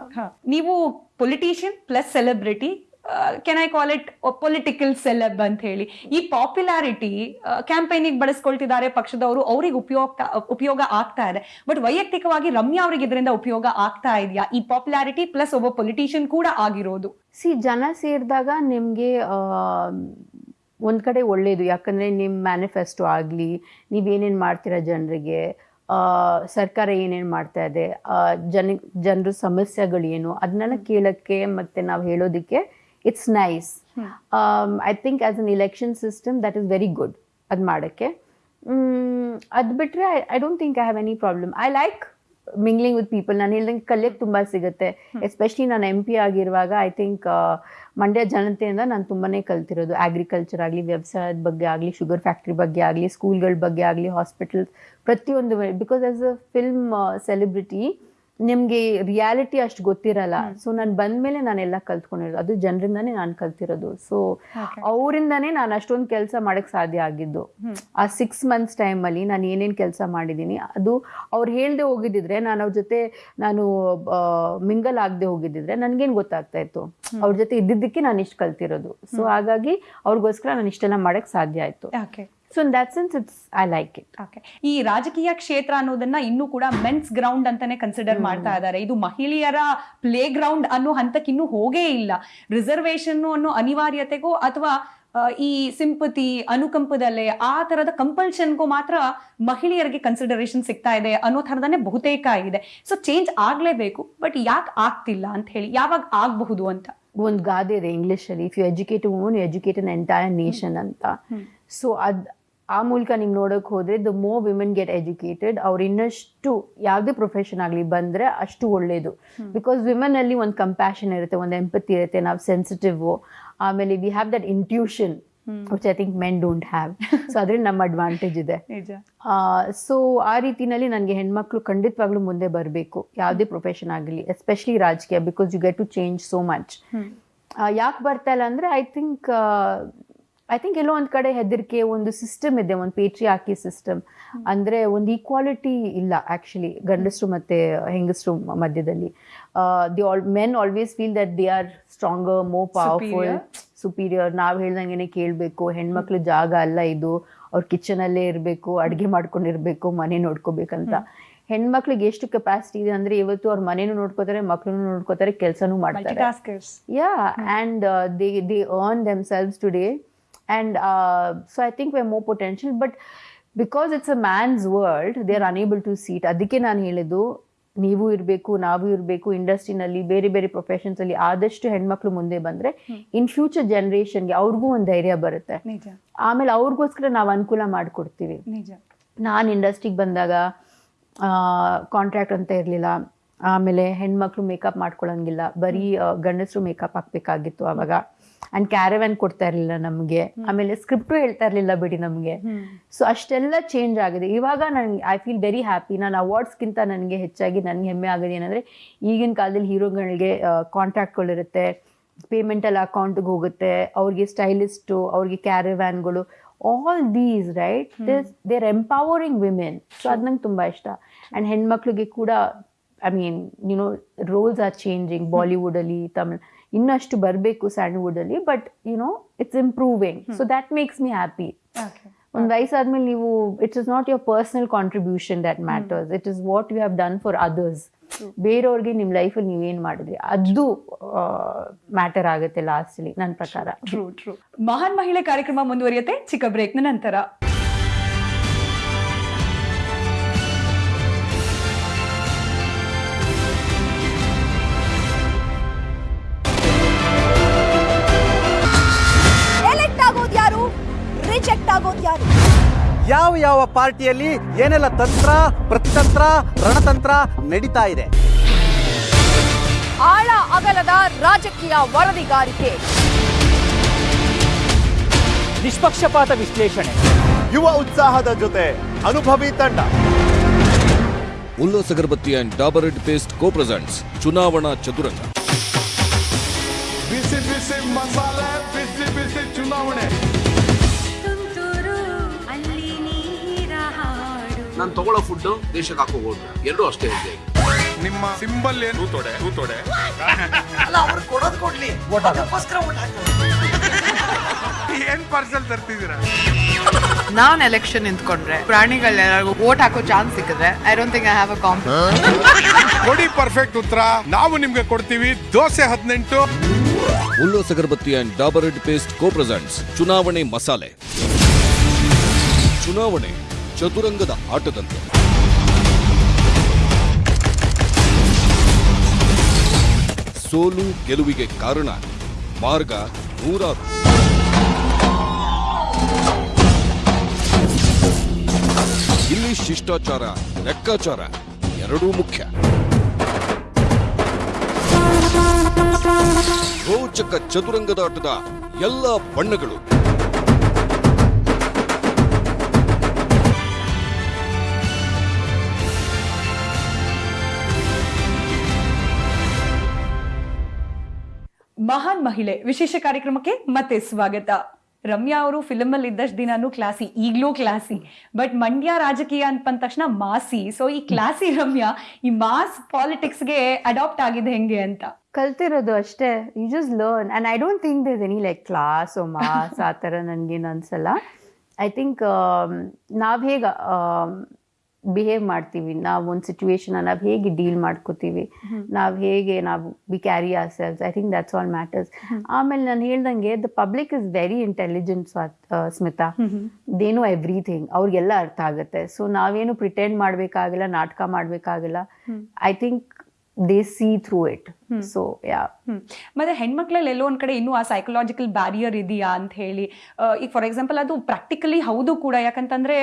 ನೀವು politician plus celebrity can I call it political celeb ಅಂತ ಹೇಳಿ ಈ ಪಾಪ್ಯುಲಾರಿಟಿ ಕ್ಯಾಂಪೇನಿಗೆ ಬಳಸ್ಕೊಳ್ತಿದ್ದಾರೆ ಪಕ್ಷದವರು ಅವ್ರಿಗೆ ಉಪಯೋಗ ಉಪಯೋಗ ಆಗ್ತಾ ಇದೆ. ಬಟ್ ವೈಯಕ್ತಿಕವಾಗಿ ರಮ್ಯಾ ಅವ್ರಿಗೆ ಇದರಿಂದ ಉಪಯೋಗ ಆಗ್ತಾ ಇದೆಯಾ? ಈ ಪಾಪ್ಯುಲಾರಿಟಿ ಪ್ಲಸ್ ಒಬ್ಬ ಪೊಲಿಟಿಷಿಯನ್ ಕೂಡ ಆಗಿರೋದು. ಸಿ ಜನ ಸೇರಿದಾಗ ನಿಮಗೆ ಒಂದು ಕಡೆ ಒಳ್ಳೆಯದು ಯಾಕಂದರೆ ನಿಮ್ಮ ಮ್ಯಾನಿಫೆಸ್ಟೋ ಆಗಲಿ ನೀವೇನೇನು ಮಾಡ್ತೀರಾ ಜನರಿಗೆ? ಸರ್ಕಾರ ಏನೇನು ಮಾಡ್ತಾ ಇದೆ ಜನ ಜನರ ಸಮಸ್ಯೆಗಳೇನು ಅದನ್ನೆಲ್ಲ ಕೇಳೋಕ್ಕೆ ಮತ್ತು ನಾವು ಹೇಳೋದಕ್ಕೆ it's nice I think as an election system that is very good ಅದು ಮಾಡೋಕ್ಕೆ. ಅದು ಬಿಟ್ಟರೆ I don't think I have any problem I like mingling with people ನಾನು ಹೇಳ್ದಂಗೆ ಕಲಿಯೋಕ್ಕೆ ತುಂಬ ಸಿಗುತ್ತೆ. ಎಸ್ಪೆಷಲಿ ನಾನು ಎಂ ಪಿ ಆಗಿರುವಾಗ ಐ ಥಿಂಕ್ ಮಂಡ್ಯ ಜನತೆಯಿಂದ ನಾನು ತುಂಬಾ ಕಲ್ತಿರೋದು. ಅಗ್ರಿಕಲ್ಚರ್ ಆಗಲಿ ವ್ಯವಸಾಯದ ಬಗ್ಗೆ ಆಗಲಿ ಶುಗರ್ ಫ್ಯಾಕ್ಟ್ರಿ ಬಗ್ಗೆ ಆಗಲಿ ಸ್ಕೂಲ್ಗಳ ಬಗ್ಗೆ ಆಗಲಿ ಹಾಸ್ಪಿಟಲ್ಸ್ ಪ್ರತಿಯೊಂದು because as a film celebrity ನಿಮ್ಗೆ ರಿಯಾಲಿಟಿ ಅಷ್ಟು ಗೊತ್ತಿರಲ್ಲ. ಸೊ ನಾನು ಬಂದ್ಮೇಲೆ ನಾನೆಲ್ಲ ಕಲ್ತ್ಕೊಂಡಿರೋದು. ಅದು ಜನರಿಂದಾನೇ ನಾನು ಕಲ್ತಿರೋದು. ಸೊ ಅವರಿಂದಾನೇ ನಾನು ಅಷ್ಟೊಂದು ಕೆಲಸ ಮಾಡಕ್ ಸಾಧ್ಯ ಆಗಿದ್ದು. ಆ ಸಿಕ್ಸ್ ಮಂತ್ಸ್ ಟೈಮಲ್ಲಿ ನಾನು ಏನೇನು ಕೆಲಸ ಮಾಡಿದ್ದೀನಿ ಅದು ಅವ್ರು ಹೇಳ್ದೆ ಹೋಗಿದ್ದಿದ್ರೆ ನಾನು ಅವ್ರ ಜೊತೆ ನಾನು ಮಿಂಗಲ್ ಆಗದೆ ಹೋಗಿದ್ದಿದ್ರೆ ನನ್ಗೇನು ಗೊತ್ತಾಗ್ತಾ ಇತ್ತು. ಅವ್ರ ಜೊತೆ ಇದ್ದಿದ್ದಕ್ಕೆ ನಾನು ಇಷ್ಟು ಕಲ್ತಿರೋದು. ಸೊ ಹಾಗಾಗಿ ಅವ್ರಿಗೋಸ್ಕರ ನಾನು ಇಷ್ಟೆಲ್ಲ ಮಾಡಕ್ ಸಾಧ್ಯ ಆಯ್ತು. So in that sense it's I like it okay ಈ ರಾಜಕೀಯ ಕ್ಷೇತ್ರ ಅನ್ನೋದನ್ನ ಇನ್ನೂ ಕೂಡ ಮೆನ್ಸ್ ಗ್ರೌಂಡ್ ಅಂತಾನೆ ಕನ್ಸಿಡರ್ ಮಾಡ್ತಾ ಇದ್ದಾರೆ. ಇದು ಮಹಿಳೆಯರ ಪ್ಲೇ ಗ್ರೌಂಡ್ ಅನ್ನೋ ಹಂತಕ್ಕೆ ಇನ್ನೂ ಹೋಗೇ ಇಲ್ಲ. ರಿಸರ್ವೇಶನ್ ಅನ್ನೋ ಅನಿವಾರ್ಯತೆಗೋ ಅಥವಾ ಈ ಸಿಂಪತಿ ಅನುಕಂಪದಲ್ಲೇ ಆ ತರದ ಕಂಪಲ್ಷನ್ಗೂ ಮಾತ್ರ ಮಹಿಳೆಯರಿಗೆ ಕನ್ಸಿಡರೇಷನ್ ಸಿಗ್ತಾ ಇದೆ ಅನ್ನೋ ಥರದನ್ನೇ ಬಹುತೇಕ ಇದೆ ಸೊ ಚೇಂಜ್ ಆಗಲೇಬೇಕು ಬಟ್ ಯಾಕೆ ಆಗ್ತಿಲ್ಲ ಅಂತ ಹೇಳಿ ಯಾವಾಗ ಆಗಬಹುದು ಅಂತ? ಒಂದು ಗಾದೆ ಇದೆ ಇಂಗ್ಲೀಷಲ್ಲಿ if you educate woman you educate an entire nation ಅಂತ. ಸೊ ಅದ್ ಆ ಮೂಲಕ ನೀವು ನೋಡಕ್ ಹೋದ್ರೆ ದ ಮೋ ವಿಮೆನ್ ಗೆಟ್ ಎಜುಕೇಟೆಡ್ ಅವ್ರು ಇನ್ನಷ್ಟು ಯಾವುದೇ ಪ್ರೊಫೆಷನ್ ಆಗಲಿ ಬಂದ್ರೆ ಅಷ್ಟು ಒಳ್ಳೇದು. ಬಿಕಾಸ್ ವಿಮೆನ್ ಅಲ್ಲಿ ಒಂದು ಕಂಪ್ಯಾಷನ್ ಇರುತ್ತೆ ಒಂದು ಎಂಪತಿ ಇರುತ್ತೆ ನಾವು ಸೆನ್ಸಿಟಿವ್ ಆಮೇಲೆ we have that intuition which I think men don't have so ಅದ್ರಲ್ಲಿ ನಮ್ಮ ಅಡ್ವಾಂಟೇಜ್ ಇದೆ. ಸೊ ಆ ರೀತಿನಲ್ಲಿ ನನಗೆ ಹೆಣ್ಮಕ್ಳು ಖಂಡಿತವಾಗ್ಲೂ ಮುಂದೆ ಬರಬೇಕು ಯಾವುದೇ ಪ್ರೊಫೆಷನ್ ಆಗಲಿ ಎಸ್ಪೆಷಲಿ ರಾಜಕೀಯ because you get to change so much ಯಾಕೆ ಬರ್ತಾ ಇಲ್ಲ ಅಂದರೆ ಐ ಥಿಂಕ್ ಐ ಥಿಂಕ್ ಎಲ್ಲೋ ಒಂದು ಕಡೆ ಹೆದರಿಕೆ ಒಂದು ಸಿಸ್ಟಮ್ ಇದೆ ಒಂದು ಪೇಟ್ರಿ ಹಾಕಿ ಸಿಸ್ಟಮ್ ಅಂದರೆ ಒಂದು ಈಕ್ವಾಲಿಟಿ ಇಲ್ಲ ಆ್ಯಕ್ಚುಲಿ ಗಂಡಸರು ಮತ್ತು ಹೆಂಗಸರು ಮಧ್ಯದಲ್ಲಿ. The all men always feel that they are stronger more powerful superior ನಾವು ಹೇಳ್ದಂಗೆ ಕೇಳಬೇಕು ಹೆಣ್ಮಕ್ಳು ಜಾಗ ಅಲ್ಲ ಇದು ಅವ್ರ ಕಿಚನಲ್ಲೇ ಇರಬೇಕು ಅಡುಗೆ ಮಾಡ್ಕೊಂಡಿರಬೇಕು ಮನೆ ನೋಡ್ಕೋಬೇಕಂತ. ಹೆಣ್ಮಕ್ಳಿಗೆ ಎಷ್ಟು ಕೆಪಾಸಿಟಿ ಇದೆ ಅಂದ್ರೆ ಇವತ್ತು ಅವ್ರ ಮನೇನು ನೋಡ್ಕೋತಾರೆ ಮಕ್ಳನ್ನು ನೋಡ್ಕೋತಾರೆ ಕೆಲಸನೂ ಮಾಡ್ತಾರೆ. Yeah and they they earn themselves today and uh, so i think we're more potential but because it's a man's world they are unable to seat ಅದಕ್ಕೆ ನಾನು ಹೇಳಿದ್ದು ನೀವು ಇರಬೇಕು ನಾವು ಇರಬೇಕು ಇಂಡಸ್ಟ್ರಿನಲ್ಲಿ ಬೇರೆ ಬೇರೆ ಪ್ರೊಫೆಷನ್ಸ್ ಅಲ್ಲಿ ಆದಷ್ಟು ಹೆಣ್ಮಕ್ಳು ಮುಂದೆ ಬಂದ್ರೆ ಇನ್ ಫ್ಯೂಚರ್ ಜನ್ರೇಷನ್ಗೆ ಅವ್ರಿಗೂ ಒಂದು ಧೈರ್ಯ ಬರುತ್ತೆ. ಆಮೇಲೆ ಅವ್ರಿಗೋಸ್ಕರ ನಾವು ಅನುಕೂಲ ಮಾಡಿಕೊಡ್ತೀವಿ. ನಾನು ಇಂಡಸ್ಟ್ರಿಗೆ ಬಂದಾಗ ಕಾಂಟ್ರಾಕ್ಟ್ ಅಂತ ಇರಲಿಲ್ಲ. ಆಮೇಲೆ ಹೆಣ್ಮಕ್ಳು ಮೇಕಪ್ ಮಾಡ್ಕೊಳಂಗಿಲ್ಲ. ಬರೀ ಗಂಡಸರು ಮೇಕಪ್ ಹಾಕ್ಬೇಕಾಗಿತ್ತು ಅವಾಗ. ಆ್ಯಂಡ್ ಕ್ಯಾರವ್ಯಾನ್ ಕೊಡ್ತಾ ಇರಲಿಲ್ಲ ನಮಗೆ. ಆಮೇಲೆ ಸ್ಕ್ರಿಪ್ಟು ಹೇಳ್ತಾ ಇರಲಿಲ್ಲ ಬಿಡಿ ನಮಗೆ. ಸೊ ಅಷ್ಟೆಲ್ಲ ಚೇಂಜ್ ಆಗಿದೆ. ಇವಾಗ ನನಗೆ ಐ ಫೀಲ್ ವೆರಿ ಹ್ಯಾಪಿ ನಾನು ಅವಾರ್ಡ್ಸ್ಗಿಂತ ನನಗೆ ಹೆಚ್ಚಾಗಿ ನನಗೆ ಹೆಮ್ಮೆ ಆಗೋದು ಏನಂದರೆ ಈಗಿನ ಕಾಲದಲ್ಲಿ ಹೀರೋಗಳಿಗೆ ಕಾಂಟ್ರಾಕ್ಟ್ಗಳಿರುತ್ತೆ ಪೇಮೆಂಟ್ ಎಲ್ಲ ಅಕೌಂಟ್ಗೆ ಹೋಗುತ್ತೆ. ಅವ್ರಿಗೆ ಸ್ಟೈಲಿಸ್ಟು ಅವ್ರಿಗೆ ಕ್ಯಾರವ್ಯಾನ್ಗಳು all these right there empowering women so ಅದು ನಂಗೆ ತುಂಬ ಇಷ್ಟ. ಆ್ಯಂಡ್ ಹೆಣ್ಮಕ್ಳಿಗೆ ಕೂಡ I mean you know roles are changing ಬಾಲಿವುಡಲ್ಲಿ Tamil ಇನ್ನಷ್ಟು ಬರಬೇಕು ಸ್ಯಾಂಡಲ್ವುಡಲ್ಲಿ but you know it's improving so that makes me happy ಒಂದು ವಯಸ್ಸಾದ್ಮೇಲೆ ನೀವು it's is not your personal contribution that matters it is what you have done for others ಬೇರೆಯವ್ರಿಗೆ ನಿಮ್ಮ ಲೈಫಲ್ಲಿ ಏನು ಮಾಡಿದ್ರಿ? ಅದು ಮ್ಯಾಟರ್ ಆಗುತ್ತೆ ಲಾಸ್ಟ್ಲಿ ನನ್ನ ಪ್ರಕಾರ. ಟ್ರೂ ಟ್ರೂ ಮಹಾನ್ ಮಹಿಳೆ ಕಾರ್ಯಕ್ರಮ ಮುಂದುವರಿಯುತ್ತೆ. ಚಿಕ್ಕ ಬ್ರೇಕ್ನ ನಂತರ. ಯಾವ ಯಾವ ಪಾರ್ಟಿಯಲ್ಲಿ ಏನೆಲ್ಲ ತಂತ್ರ ಪ್ರತಿತಂತ್ರ ರಣತಂತ್ರ ನಡೀತಾ ಇದೆ? ಆಳ ಅಗಲದ ರಾಜಕೀಯ ವರದಿಗಾರಿಕೆ. ನಿಷ್ಪಕ್ಷಪಾತ ವಿಶ್ಲೇಷಣೆ. ಯುವ ಉತ್ಸಾಹದ ಜೊತೆ ಅನುಭವಿ ತಂಡ. Ullasa agarbatti and Dabur red paste co presents ಚುನಾವಣಾ ಚತುರಂಗ. ಬಿಸಿ ಬಿಸಿ ಮಸಾಲೆ ನಾನು ತಗೊಳ್ಳೋ ಫುಡ್ ದೇಶಕ್ಕೆ ಹಾಕೋಬಹುದು ಎರಡು ಅಷ್ಟೇ ಹೆಜ್ಜೆ ನಿಮ್ಮ ಸಿಂಬಲ್ ಏನು? ತೂತೊಡೆ ತೂತೊಡೆ ಏನ್ ಪಾರ್ಸಲ್ ತರ್ತಿದ್ದೀರಾ? ನಾನ್ ಎಲೆಕ್ಷನ್ ನಿಂತ್ಕೊಂಡ್ರೆ ಪ್ರಾಣಿಗಳೆಲ್ಲರಿಗೂ ವೋಟ್ ಹಾಕೋ ಚಾನ್ಸ್ ಸಿಕ್ಕಿದ್ರೆ I don't think I have a ಕಾಂಪ್ ಕೊಡಿ ಪರ್ಫೆಕ್ಟ್ ಉತ್ತರ. ನಾವು ನಿಮಗೆ ಕೊಡ್ತೀವಿ ದೋಸೆ ಹದಿನೆಂಟು. Ullas agarbatti and Dabur red paste co presents ಚುನಾವಣೆ ಮಸಾಲೆ. ಚುನಾವಣೆ. ಚದುರಂಗದ ಆಟದಂತೆ. ಸೋಲು ಗೆಲುವಿಗೆ ಕಾರಣ ಮಾರ್ಗ ನೂರಾರು. ಇಲ್ಲಿ ಶಿಷ್ಟಾಚಾರ, ಲೆಕ್ಕಾಚಾರ ಎರಡೂ ಮುಖ್ಯ. ರೋಚಕ ಚದುರಂಗದಾಟದ ಎಲ್ಲ ಬಣ್ಣಗಳು. ಮಹಾನ್ ಮಹಿಳೆ ವಿಶೇಷ ಕಾರ್ಯಕ್ರಮಕ್ಕೆ ಮತ್ತೆ ಸ್ವಾಗತ. ರಮ್ಯಾ ಅವರು ಫಿಲಮ್ ಅಲ್ಲಿ ಇದ್ದಷ್ಟು ದಿನಾನು ಕ್ಲಾಸಿ ಈಗ್ಲೂ ಕ್ಲಾಸಿ ಬಟ್ ಮಂಡ್ಯ ರಾಜಕೀಯ ಅಂತ ತಕ್ಷಣ ಮಾಸಿ. ಸೊ ಈ ಕ್ಲಾಸಿ ರಮ್ಯಾ, ಈ ಮಾಸ್ ಪಾಲಿಟಿಕ್ಸ್ಗೆ ಅಡಾಪ್ಟ್ ಆಗಿದೆ ಹೆಂಗೆ ಅಂತ? ಕಲ್ತಿರೋದು ಅಷ್ಟೇ. You just learn and I don't think this any like class or mass ಆ ಥರ ನನಗೇನು ಅನ್ಸಲ್ಲ ಐ ಥಿಂಕ್ ನಾವು ಹೇಗೆ ಬಿಹೇವ್ ಮಾಡ್ತೀವಿ. ನಾವು ಒಂದು ಸಿಚುವೇಶನ್ ನಾವು ಹೇಗೆ ಡೀಲ್ ಮಾಡ್ಕೋತೀವಿ. ನಾವು ಹೇಗೆ ನಾವು we carry ourselves I think that's all matters ಆಮೇಲೆ ನಾನು ಹೇಳ್ದಂಗೆ the public is very intelligent Smita. ದೇನು everything ಅವ್ರಿಗೆಲ್ಲ ಅರ್ಥ ಆಗುತ್ತೆ. ಸೊ ನಾವೇನು ಪ್ರಿಟೆಂಡ್ ಮಾಡಬೇಕಾಗಿಲ್ಲ ನಾಟಕ ಮಾಡಬೇಕಾಗಿಲ್ಲ. I think they see through it so yeah. ಮತ್ತೆ ಹೆಣ್ಮಕ್ಳಲ್ಲಿ ಎಲ್ಲೋ ಒಂದ್ ಕಡೆ ಇನ್ನೂ ಆ ಸೈಕಲಾಜಿಕಲ್ ಬ್ಯಾರಿಯರ್ ಇದೆಯಾ ಅಂತ ಹೇಳಿ. ಈಗ ಫಾರ್ ಎಕ್ಸಾಂಪಲ್ ಅದು ಪ್ರಾಕ್ಟಿಕಲಿ ಹೌದು ಕೂಡ. ಯಾಕಂತಂದ್ರೆ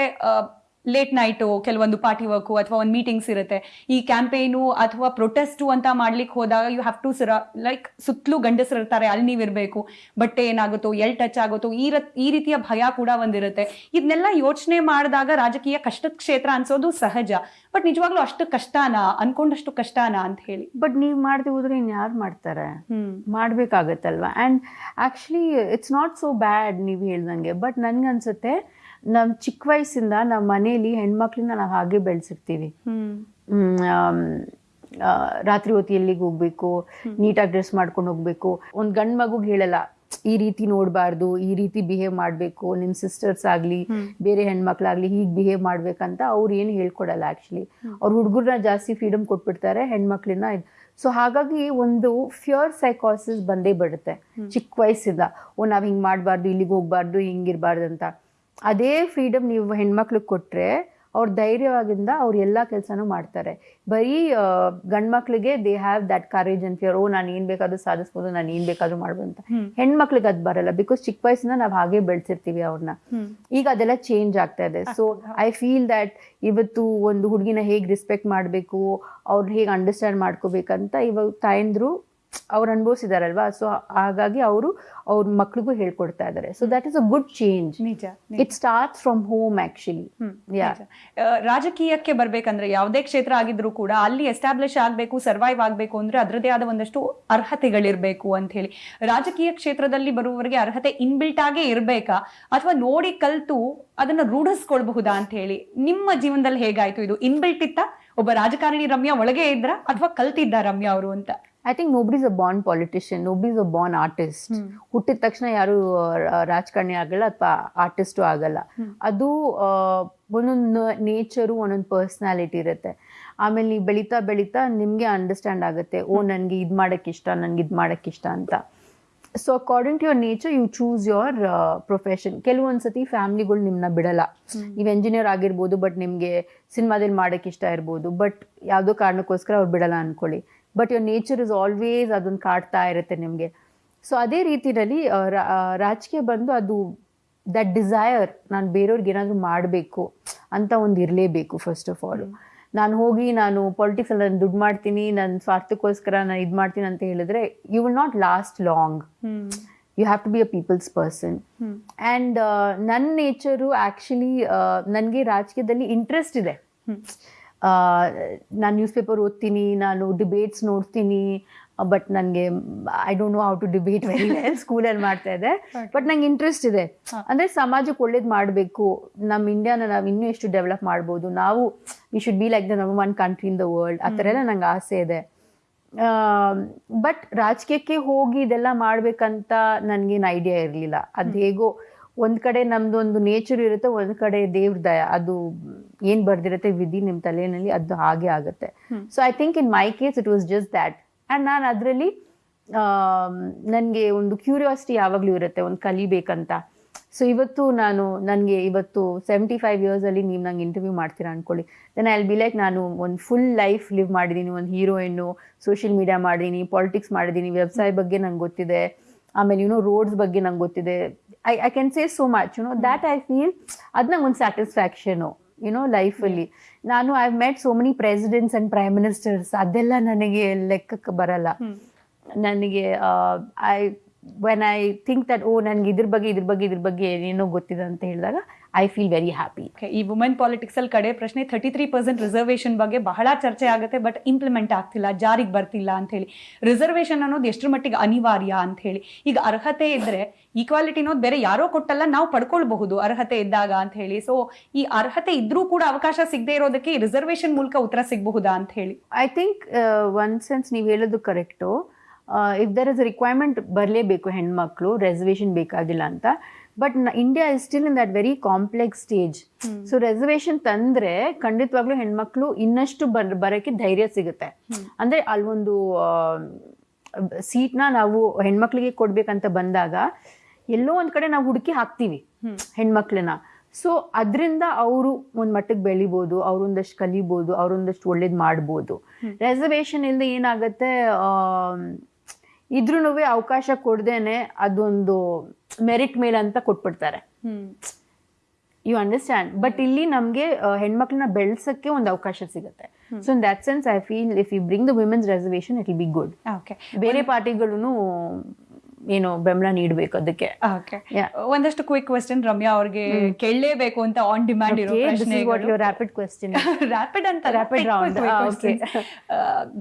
ಲೇಟ್ ನೈಟು ಕೆಲವೊಂದು ಪಾರ್ಟಿ ವರ್ಕು ಅಥವಾ ಒಂದು ಮೀಟಿಂಗ್ಸ್ ಇರುತ್ತೆ. ಈ ಕ್ಯಾಂಪೇನು ಅಥವಾ ಪ್ರೊಟೆಸ್ಟು ಅಂತ ಮಾಡ್ಲಿಕ್ಕೆ ಹೋದಾಗ ಯು ಹ್ಯಾವ್ ಟು ಸಿರ ಲೈಕ್ ಸುತ್ತಲೂ ಗಂಡಸರು ಇರ್ತಾರೆ ಅಲ್ಲಿ ನೀವಿರಬೇಕು ಬಟ್ಟೆ ಏನಾಗುತ್ತೋ ಎಲ್ ಟಚ್ ಆಗುತ್ತೋ ಈ ಈ ರೀತಿಯ ಭಯ ಕೂಡ ಒಂದಿರುತ್ತೆ. ಇದನ್ನೆಲ್ಲ ಯೋಚನೆ ಮಾಡಿದಾಗ ರಾಜಕೀಯ ಕಷ್ಟದ ಕ್ಷೇತ್ರ ಅನ್ಸೋದು ಸಹಜ. ಬಟ್ ನಿಜವಾಗ್ಲೂ ಅಷ್ಟು ಕಷ್ಟನಾ? ಅನ್ಕೊಂಡಷ್ಟು ಕಷ್ಟನಾ ಅಂತ ಹೇಳಿ. ಬಟ್ ನೀವು ಮಾಡದೆ ಹೋದ್ರೆ ಇನ್ನು ಯಾರು ಮಾಡ್ತಾರೆ? ಹ್ಮ್. ಮಾಡಬೇಕಾಗತ್ತಲ್ವ? And actually it's not so bad ನೀವು ಹೇಳ್ದಂಗೆ. ಬಟ್ ನನ್ಗನ್ಸುತ್ತೆ ನಮ್ಮ ಚಿಕ್ಕ ವಯಸ್ಸಿಂದ ನಮ್ಮ ಮನೇಲಿ ಹೆಣ್ಮಕ್ಳನ್ನ ನಾವು ಹಾಗೆ ಬೆಳೆಸಿರ್ತೀವಿ. ರಾತ್ರಿ ಹೊತ್ತಿ ಎಲ್ಲಿಗೆ ಹೋಗ್ಬೇಕು ನೀಟಾಗಿ ಡ್ರೆಸ್ ಮಾಡ್ಕೊಂಡು ಹೋಗ್ಬೇಕು. ಒಂದು ಗಂಡು ಮಗುಗೆ ಹೇಳಲ್ಲ ಈ ರೀತಿ ನೋಡಬಾರ್ದು ಈ ರೀತಿ ಬಿಹೇವ್ ಮಾಡಬೇಕು ನಿಮ್ಮ ಸಿಸ್ಟರ್ಸ್ ಆಗಲಿ ಬೇರೆ ಹೆಣ್ಮಕ್ಳಾಗ್ಲಿ ಹೀಗೆ ಬಿಹೇವ್ ಮಾಡ್ಬೇಕಂತ ಅವ್ರು ಏನು ಹೇಳ್ಕೊಡಲ್ಲ ಆ್ಯಕ್ಚುಲಿ ಅವ್ರ ಹುಡುಗರನ್ನ ಜಾಸ್ತಿ ಫ್ರೀಡಮ್ ಕೊಟ್ಬಿಡ್ತಾರೆ ಹೆಣ್ಮಕ್ಳನ್ನ ಸೊ ಹಾಗಾಗಿ ಒಂದು ಫ್ಯೂರ್ ಸೈಕಾಸಿಸ್ ಬಂದೇ ಬಿಡುತ್ತೆ ಚಿಕ್ಕ ವಯಸ್ಸಿಂದ ಓ ನಾವು ಹಿಂಗೆ ಮಾಡಬಾರ್ದು ಇಲ್ಲಿಗೆ ಹೋಗ್ಬಾರ್ದು ಹಿಂಗಿರಬಾರ್ದು ಅಂತ. ಅದೇ ಫ್ರೀಡಮ್ ನೀವು ಹೆಣ್ಮಕ್ಳಿಗೆ ಕೊಟ್ಟರೆ ಅವ್ರ ಧೈರ್ಯವಾಗಿಂದ ಅವ್ರು ಎಲ್ಲ ಕೆಲಸನೂ ಮಾಡ್ತಾರೆ. ಬರೀ ಗಂಡು ಮಕ್ಳಿಗೆ ದೇ ಹ್ಯಾವ್ ದಟ್ ಕರೇಜ್ ಅಂತ ಓ ನಾನು ಏನು ಬೇಕಾದರೂ ಸಾಧಿಸ್ಬೋದು ನಾನು ಏನು ಬೇಕಾದರೂ ಮಾಡ್ಬೋದು ಅಂತ. ಹೆಣ್ಮಕ್ಳಿಗೆ ಅದು ಬರಲ್ಲ ಬಿಕಾಸ್ ಚಿಕ್ಕ ವಯಸ್ಸಿಂದ ನಾವು ಹಾಗೆ ಬೆಳೆಸಿರ್ತೀವಿ ಅವ್ರನ್ನ ಈಗ ಅದೆಲ್ಲ ಚೇಂಜ್ ಆಗ್ತಾ ಇದೆ. ಸೊ ಐ ಫೀಲ್ ದ್ಯಾಟ್ ಇವತ್ತು ಒಂದು ಹುಡುಗಿನ ಹೇಗೆ ರೆಸ್ಪೆಕ್ಟ್ ಮಾಡಬೇಕು ಅವ್ರನ್ನ ಹೇಗೆ ಅಂಡರ್ಸ್ಟ್ಯಾಂಡ್ ಮಾಡ್ಕೋಬೇಕಂತ ಇವಾಗ ತಾಯಂದ್ರು ಅವ್ರು ಅನುಭವಿಸಿದಾರಲ್ವಾ? ಸೊ ಹಾಗಾಗಿ ಅವರು ಅವ್ರ ಮಕ್ಳಿಗೂ ಹೇಳ್ಕೊಡ್ತಾ ಇದ್ದಾರೆ so that is a good change ನಿಜ it start from home actually ರಾಜಕೀಯಕ್ಕೆ ಬರ್ಬೇಕಂದ್ರೆ ಯಾವುದೇ ಕ್ಷೇತ್ರ ಆಗಿದ್ರು ಕೂಡ ಅಲ್ಲಿ ಎಸ್ಟಾಬ್ಲಿಷ್ ಆಗ್ಬೇಕು ಸರ್ವೈವ್ ಆಗ್ಬೇಕು ಅಂದ್ರೆ ಅದರದೇ ಆದ ಒಂದಷ್ಟು ಅರ್ಹತೆಗಳಿರ್ಬೇಕು ಅಂತ ಹೇಳಿ. ರಾಜಕೀಯ ಕ್ಷೇತ್ರದಲ್ಲಿ ಬರುವವರಿಗೆ ಅರ್ಹತೆ ಇನ್ಬಿಲ್ಟ್ ಆಗೇ ಇರ್ಬೇಕಾ? ಅಥವಾ ನೋಡಿ ಕಲ್ತು ಅದನ್ನ ರೂಢಿಸ್ಕೊಳ್ಬಹುದಾ ಅಂತ ಹೇಳಿ? ನಿಮ್ಮ ಜೀವನದಲ್ಲಿ ಹೇಗಾಯ್ತು ಇದು? ಇನ್ಬಿಲ್ಟ್ ಇತ್ತ? ಒಬ್ಬ ರಾಜಕಾರಣಿ ರಮ್ಯಾ ಒಳಗೆ ಇದ್ರ? ಅಥವಾ ಕಲ್ತಿದ್ದ ರಮ್ಯಾ ಅವರು ಅಂತ? I think nobody's a born politician nobody's a born artist ಹುಟ್ಟಿದ ತಕ್ಷಣ ಯಾರು ರಾಜಕಾರಣಿ ಆಗಲ್ಲ ಅಥವಾ ಆರ್ಟಿಸ್ಟು ಆಗಲ್ಲ. ಅದು ಒಂದೊಂದು ನೇಚರು ಒಂದೊಂದು ಪರ್ಸ್ನಾಲಿಟಿ ಇರುತ್ತೆ. ಆಮೇಲೆ ನೀವು ಬೆಳೀತಾ ಬೆಳೀತಾ ನಿಮಗೆ ಅಂಡರ್ಸ್ಟ್ಯಾಂಡ್ ಆಗುತ್ತೆ ಓ ನನಗೆ ಇದು ಮಾಡೋಕ್ಕೆ ಇಷ್ಟ ನನಗೆ ಇದು ಮಾಡೋಕ್ಕೆ ಇಷ್ಟ ಅಂತ. So according to your nature you choose your profession ಕೆಲವೊಂದು ಸತಿ ಫ್ಯಾಮ್ಲಿಗಳು ನಿಮ್ಮನ್ನ ಬಿಡಲ್ಲ. ನೀವು ಎಂಜಿನಿಯರ್ ಆಗಿರ್ಬೋದು ಬಟ್ ನಿಮಗೆ ಸಿನಿಮಾದಲ್ಲಿ ಮಾಡೋಕ್ಕೆ ಇಷ್ಟ ಇರ್ಬೋದು ಬಟ್ ಯಾವುದೋ ಕಾರಣಕ್ಕೋಸ್ಕರ ಅವ್ರು ಬಿಡಲ್ಲ ಅಂದ್ಕೊಳ್ಳಿ but your nature is always ಅದನ್ನು ಕಾಡ್ತಾ ಇರುತ್ತೆ ನಿಮಗೆ. ಸೊ ಅದೇ ರೀತಿಯಲ್ಲಿ ರಾಜಕೀಯ ಬಂದು ಅದು ದಟ್ ಡಿಸೈರ್ ನಾನು ಬೇರೆಯವ್ರಿಗೆ ಏನಾದರೂ ಮಾಡಬೇಕು ಅಂತ ಒಂದು ಇರಲೇಬೇಕು ಫಸ್ಟ್ ಆಫ್ ಆಲ್ ನಾನು ಹೋಗಿ ನಾನು ಪಾಲಿಟಿಕ್ಸಲ್ಲಿ ನಾನು ದುಡ್ಡು ಮಾಡ್ತೀನಿ ನನ್ನ ಸ್ವಾರ್ಥಕ್ಕೋಸ್ಕರ ನಾನು ಇದು ಮಾಡ್ತೀನಿ ಅಂತ ಹೇಳಿದ್ರೆ you will not last long you have to be a people's person and ನನ್ನ ನೇಚರು ಆ್ಯಕ್ಚುಲಿ ನನಗೆ ರಾಜಕೀಯದಲ್ಲಿ ಇಂಟ್ರೆಸ್ಟ್ ಇದೆ. ನಾನು ನ್ಯೂಸ್ ಪೇಪರ್ ಓದ್ತೀನಿ ನಾನು ಡಿಬೇಟ್ಸ್ ನೋಡ್ತೀನಿ ಬಟ್ ನನಗೆ I don't know how to debate very well ಸ್ಕೂಲಲ್ಲಿ ಮಾಡ್ತಾ ಇದೆ ಬಟ್ ನಂಗೆ ಇಂಟ್ರೆಸ್ಟ್ ಇದೆ. ಅಂದರೆ ಸಮಾಜಕ್ಕೆ ಒಳ್ಳೇದು ಮಾಡಬೇಕು. ನಮ್ಮ ಇಂಡಿಯಾನ ನಾವು ಇನ್ನೂ ಎಷ್ಟು ಡೆವಲಪ್ ಮಾಡ್ಬೋದು. ನಾವು we should be like the number one country in the world ಆ ಥರ ಎಲ್ಲ ನಂಗೆ ಆಸೆ ಇದೆ. ಬಟ್ ರಾಜಕೀಯಕ್ಕೆ ಹೋಗಿ ಇದೆಲ್ಲ ಮಾಡಬೇಕಂತ ನನಗೇನು ಐಡಿಯಾ ಇರಲಿಲ್ಲ. ಅದು ಹೇಗೋ ಒಂದು ಕಡೆ ನಮ್ದು ಒಂದು ನೇಚರ್ ಇರುತ್ತೆ ಒಂದ್ ಕಡೆ ದೇವ್ರ ದಯ ಅದು ಏನ್ ಬರ್ದಿರುತ್ತೆ ವಿಧಿ ನಿಮ್ ತಲೆಯಲ್ಲಿ ಅದು ಹಾಗೆ ಆಗುತ್ತೆ. So I think in my case it was just that and ನಾನು ಅದರಲ್ಲಿ ನನಗೆ ಒಂದು ಕ್ಯೂರಿಯಾಸಿಟಿ ಯಾವಾಗಲೂ ಇರುತ್ತೆ ಒಂದು ಕಲಿಬೇಕಂತ. ಸೊ ಇವತ್ತು ನಾನು ನನಗೆ ಇವತ್ತು ಸೆವೆಂಟಿ ಫೈವ್ ಇಯರ್ಸಲ್ಲಿ ನೀವು ನಂಗೆ ಇಂಟರ್ವ್ಯೂ ಮಾಡ್ತೀರಾ ಅನ್ಕೊಳ್ಳಿ. ದೆನ್ ಐ ಬಿ ಲೈಕ್ ನಾನು ಒಂದು ಫುಲ್ ಲೈಫ್ ಲಿವ್ ಮಾಡಿದ್ದೀನಿ ಒಂದು ಹೀರೋಯಿನ್ನು ಸೋಷಿಯಲ್ ಮೀಡಿಯಾ ಮಾಡಿದ್ದೀನಿ ಪಾಲಿಟಿಕ್ಸ್ ಮಾಡಿದ್ದೀನಿ ವ್ಯವಸಾಯ ಬಗ್ಗೆ ನಂಗೆ ಗೊತ್ತಿದೆ. ಆಮೇಲೆ ಯುನೋ ರೋಡ್ಸ್ ಬಗ್ಗೆ ನಂಗೆ ಗೊತ್ತಿದೆ. I I can say so much you know that I feel ಅದು ನಂಗೆ ಒಂದು ಸ್ಯಾಟಿಸ್ಫ್ಯಾಕ್ಷನು ಯುನೋ ಲೈಫಲ್ಲಿ ನಾನು I met so many presidents and prime ministers ಅದೆಲ್ಲ ನನಗೆ ಲೆಕ್ಕಕ್ಕೆ ಬರಲ್ಲ ನನಗೆ I when I think that oh ನನಗೆ ಇದ್ರ ಬಗ್ಗೆ ಇದ್ರ ಬಗ್ಗೆ ಇದ್ರ ಬಗ್ಗೆ ಏನೇನೋ ಗೊತ್ತಿದೆ ಅಂತ ಹೇಳಿದಾಗ I feel very happy Okay, ಈ ವುಮೆನ್ ಪಾಲಿಟಿಕ್ಸ್ ಅಲ್ಲಿ ಕಡೆ ಪ್ರಶ್ನೆ ಥರ್ಟಿ ತ್ರೀ ಪರ್ಸೆಂಟ್ ರಿಸರ್ವೇಶನ್ ಬಗ್ಗೆ ಬಹಳ ಚರ್ಚೆ ಆಗುತ್ತೆ ಬಟ್ ಇಂಪ್ಲಿಮೆಂಟ್ ಆಗ್ತಿಲ್ಲ ಜಾರಿಗೆ ಬರ್ತಿಲ್ಲ ಅಂತ ಹೇಳಿ ರಿಸರ್ವೇಶನ್ ಅನ್ನೋದು ಎಷ್ಟರ ಮಟ್ಟಿಗೆ ಅನಿವಾರ್ಯ ಅಂತ ಹೇಳಿ ಈಗ ಅರ್ಹತೆ ಇದ್ರೆ ಈಕ್ವಾಲಿಟಿ ಅನ್ನೋದು ಬೇರೆ ಯಾರೋ ಕೊಟ್ಟಲ್ಲ ನಾವು ಪಡ್ಕೊಳ್ಬಹುದು ಅರ್ಹತೆ ಇದ್ದಾಗ ಅಂತ ಹೇಳಿ ಸೊ ಈ ಅರ್ಹತೆ ಇದ್ರೂ ಕೂಡ ಅವಕಾಶ ಸಿಗದೆ ಇರೋದಕ್ಕೆ ರಿಸರ್ವೇಶನ್ ಮೂಲಕ ಉತ್ತರ ಸಿಗಬಹುದಾ ಅಂತ ಹೇಳಿ ಐ ಥಿಂಕ್ ಒನ್ ಸೆನ್ಸ್ ನೀವು ಹೇಳೋದು correct if there is requirement ಬರಲೇಬೇಕು ಹೆಣ್ಮಕ್ಳು ರೆಸರ್ವೇಷನ್ ಬೇಕಾಗಿಲ್ಲ ಅಂತ but India is still in that very complex stage so reservation ತಂದ್ರೆ ಖಂಡಿತವಾಗ್ಲೂ ಹೆಣ್ಮಕ್ಳು ಇನ್ನಷ್ಟು ಬರ್ ಬರೋಕ್ಕೆ ಧೈರ್ಯ ಸಿಗುತ್ತೆ. ಅಂದ್ರೆ ಅಲ್ಲೊಂದು ಸೀಟ್ನ ನಾವು ಹೆಣ್ಮಕ್ಳಿಗೆ ಕೊಡ್ಬೇಕಂತ ಬಂದಾಗ ಎಲ್ಲೋ ಒಂದ್ ಕಡೆ ನಾವು ಹುಡುಕಿ ಹಾಕ್ತೀವಿ ಹೆಣ್ಮಕ್ಳನ್ನ. ಸೊ ಅದರಿಂದ ಅವರು ಒಂದ್ ಮಟ್ಟಕ್ಕೆ ಬೆಳಿಬೋದು ಅವ್ರೊಂದಷ್ಟು ಕಲಿಬೋದು ಅವ್ರೊಂದಷ್ಟು ಒಳ್ಳೇದ್ ಮಾಡ್ಬೋದು. ರೆಸರ್ವೇಷನ್ ಇಲ್ಲದೆ ಏನಾಗುತ್ತೆ ಇದ್ರೂ ಅವಕಾಶ ಕೊಡ್ದೇನೆ ಅದೊಂದು ಮೆರಿಟ್ ಮೇಲೆ ಅಂತ ಕೊಟ್ಬಿಡ್ತಾರೆ. ಯು ಅಂಡರ್ಸ್ಟ್ಯಾಂಡ್ ಬಟ್ ಇಲ್ಲಿ ನಮಗೆ ಹೆಣ್ಮಕ್ಳನ್ನ ಬೆಳ್ಸಕ್ಕೆ ಒಂದು ಅವಕಾಶ ಸಿಗುತ್ತೆ. So in that sense I feel if you bring the women's reservation it will be good okay ಬೇರೆ ಪಾರ್ಟಿಗಳು ಏನು ಬೆಂಬಲ ನೀಡಬೇಕು ಅದಕ್ಕೆ. ಒಂದಷ್ಟು ಕ್ವಿಕ್ ಕ್ವೆಶ್ಚನ್ ರಮ್ಯಾ ಅವ್ರಿಗೆ ಕೇಳಲೇಬೇಕು ಅಂತ ಆನ್ ಡಿಮ್ಯಾಂಡ್ ಇರೋ ರ್ಯಾಪಿಡ್ ಕ್ವೆಶ್ಚನ್ ರ್ಯಾಪಿಡ್ ಅಂತ ರಾಪಿಡ್ ರೌಂಡ್.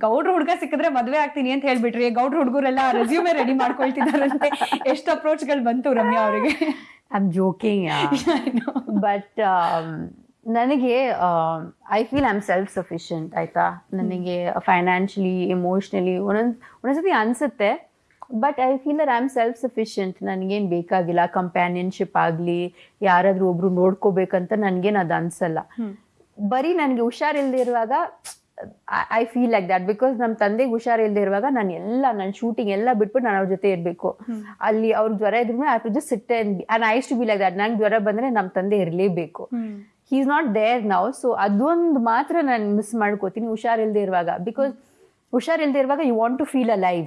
ಗೌಡ್ರ ಹುಡುಗ ಸಿಕ್ಕಿದ್ರೆ ಮದುವೆ ಆಗ್ತೀನಿ ಅಂತ ಹೇಳ್ಬಿಟ್ರಿ. ಗೌಡ್ರ ಹುಡುಗರೆಲ್ಲ ರೆಸ್ಯೂಮೆ ರೆಡಿ ಮಾಡ್ಕೊಳ್ತಿದಾರಂತೆ ಎಷ್ಟು ಅಪ್ರೋಚ್ಗಳು ಬಂತು ರಮ್ಯಾ ಅವರಿಗೆ? ಐ ಆಮ್ ಜೋಕಿಂಗ್ ಬಟ್ ನನಗೆ I feel I am self sufficient ಆಯ್ತಾ? ನನಗೆ ಫೈನಾನ್ಷಿಯಲಿ ಎಮೋಷ್ನಲಿ ಒಂದೊಂದು ಒಂದೊಂದ್ಸತಿ ಅನ್ಸುತ್ತೆ. But I feel there I am self sufficient ನನಗೇನು ಬೇಕಾಗಿಲ್ಲ. ಕಂಪ್ಯಾನಿಯನ್ಶಿಪ್ ಆಗಲಿ ಯಾರಾದರೂ ಒಬ್ರು ನೋಡ್ಕೋಬೇಕಂತ ನನಗೇನು ಅದು ಅನಿಸಲ್ಲ. ಬರೀ ನನಗೆ ಹುಷಾರಿಲ್ದಿರುವಾಗ I feel like that because ನಮ್ಮ ತಂದೆಗೆ ಹುಷಾರಿಲ್ಲದೆ ಇರುವಾಗ ನಾನು ಎಲ್ಲ ನನ್ನ ಶೂಟಿಂಗ್ ಎಲ್ಲ ಬಿಟ್ಬಿಟ್ಟು ನಾನು ಅವ್ರ ಜೊತೆ ಇರಬೇಕು. ಅಲ್ಲಿ ಅವ್ರ ಜ್ವರ ಇದ್ರು I to just sit and is to be like that ನಂಗೆ ಜ್ವರ ಬಂದರೆ ನಮ್ಮ ತಂದೆ ಇರಲೇಬೇಕು. ಹಿ ಈಸ್ ನಾಟ್ ದೇರ್ ನಾವು ಸೊ ಅದೊಂದು ಮಾತ್ರ ನಾನು ಮಿಸ್ ಮಾಡ್ಕೋತೀನಿ ಹುಷಾರಿಲ್ಲದೆ ಇರುವಾಗ ಬಿಕಾಸ್ ಹುಷಾರಿಲ್ಲದೆ ಇರುವಾಗ you want to feel alive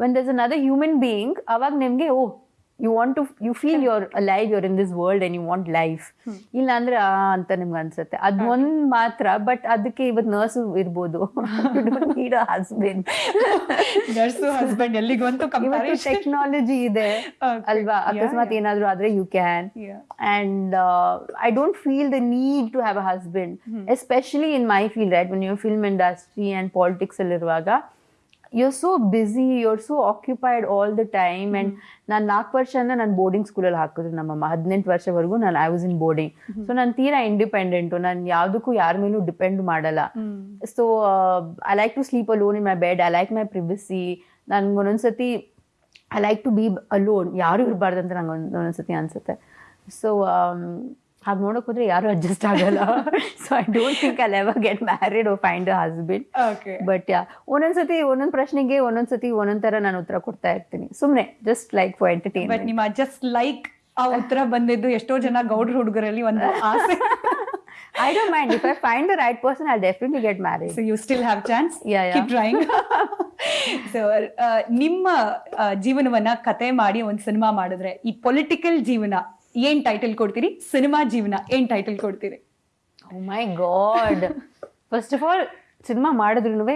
when there's another human being ಅವಾಗ ನಿಮಗೆ ಓ you want to you feel your live your in this world and you want life ಇಲ್ಲ ಅಂದ್ರೆ ಆ ಅಂತ ನಿಮ್ಗೆ ಅನ್ಸುತ್ತೆ. ಅದು ಒಂದ್ ಮಾತ್ರ ಬಟ್ ಅದಕ್ಕೆ ಇವತ್ತು ನರ್ಸು ಇರ್ಬೋದು. ನೀಡ್ ಹಸ್ಬೆಂಡ್ ನರ್ಸು ಹಸ್ಬೆಂಡ್ ಎಲ್ಲಿಗಂತೂ ಟೆಕ್ನಾಲಜಿ ಇದೆ. ಅಲ್ವಾ? ಅಕಸ್ಮಾತ್. ಏನಾದ್ರೂ ಆದ್ರೆ you can Yeah. and uh, I don't feel the need to have a husband, especially in my field, right? When you're film industry and so busy you're so busy, you're so occupied all the time. And ನಾನು ನಾಲ್ಕು ವರ್ಷದಿಂದ ನಾನು ಬೋರ್ಡಿಂಗ್ ಸ್ಕೂಲಲ್ಲಿ ಹಾಕಿದ್ರು ನಮ್ಮಮ್ಮ. ಹದಿನೆಂಟು ವರ್ಷವರೆಗೂ ನಾನು I was in boarding so ನಾನು ತೀರಾ ಇಂಡಿಪೆಂಡೆಂಟು ನಾನು ಯಾವುದಕ್ಕೂ ಯಾರ ಮೇಲೂ ಡಿಪೆಂಡ್ ಮಾಡಲ್ಲ. So I like to sleep alone in my bed I like my privacy ನನ್ಗೆ ಒಂದೊಂದ್ಸತಿ I like to be lone ಯಾರು ಇರಬಾರ್ದು ಅಂತ ನಂಗೆ ಒಂದು ಒಂದೊಂದ್ಸತಿ ಅನ್ಸುತ್ತೆ. ಸೊ ಹಾಗೆ ನೋಡಕ್ ಹೋದ್ರೆ ಯಾರು ಅಡ್ಜಸ್ಟ್ ಆಗಲ್ಲ. So I don't think I ever get married or find a husband okay but yeah ಒಂದೊಂದ್ಸತಿ ಒಂದೊಂದ್ ಪ್ರಶ್ನೆಗೆ ಒಂದೊಂದ್ಸತಿ ಒಂದೊಂದ್ ತರ ನಾನು ಉತ್ತರ ಕೊಡ್ತಾ ಇರ್ತೀನಿ. ಸುಮ್ನೆ ಜಸ್ಟ್ ಲೈಕ್ ಫಾರ್ ಬಟ್ ನಿಮ್ಮ ಜಸ್ಟ್ ಲೈಕ್ ಆ ಉತ್ತರ ಬಂದಿದ್ದು ಎಷ್ಟೋ ಜನ ಗೌಡ್ರ ಹುಡುಗರಲ್ಲಿ ಒಂದು ಆಸೆ. I don't mind if I find the right person I definitely get marriage so you still have chance Yeah, yeah. Keep trying so ನಿಮ್ಮ ಆ, ಜೀವನವನ್ನ ಕತೆ ಮಾಡಿ ಒಂದು ಸಿನಿಮಾ ಮಾಡಿದ್ರೆ ಈ ಪೊಲಿಟಿಕಲ್ ಜೀವನ ಏನ್ ಟೈಟಲ್ ಕೊಡ್ತೀರಿ? ಸಿನಿಮಾ ಜೀವನ ಏನ್ ಟೈಟಲ್ ಕೊಡ್ತೀರಿ? My god first of all cinema ಮಾಡಿದ್ರು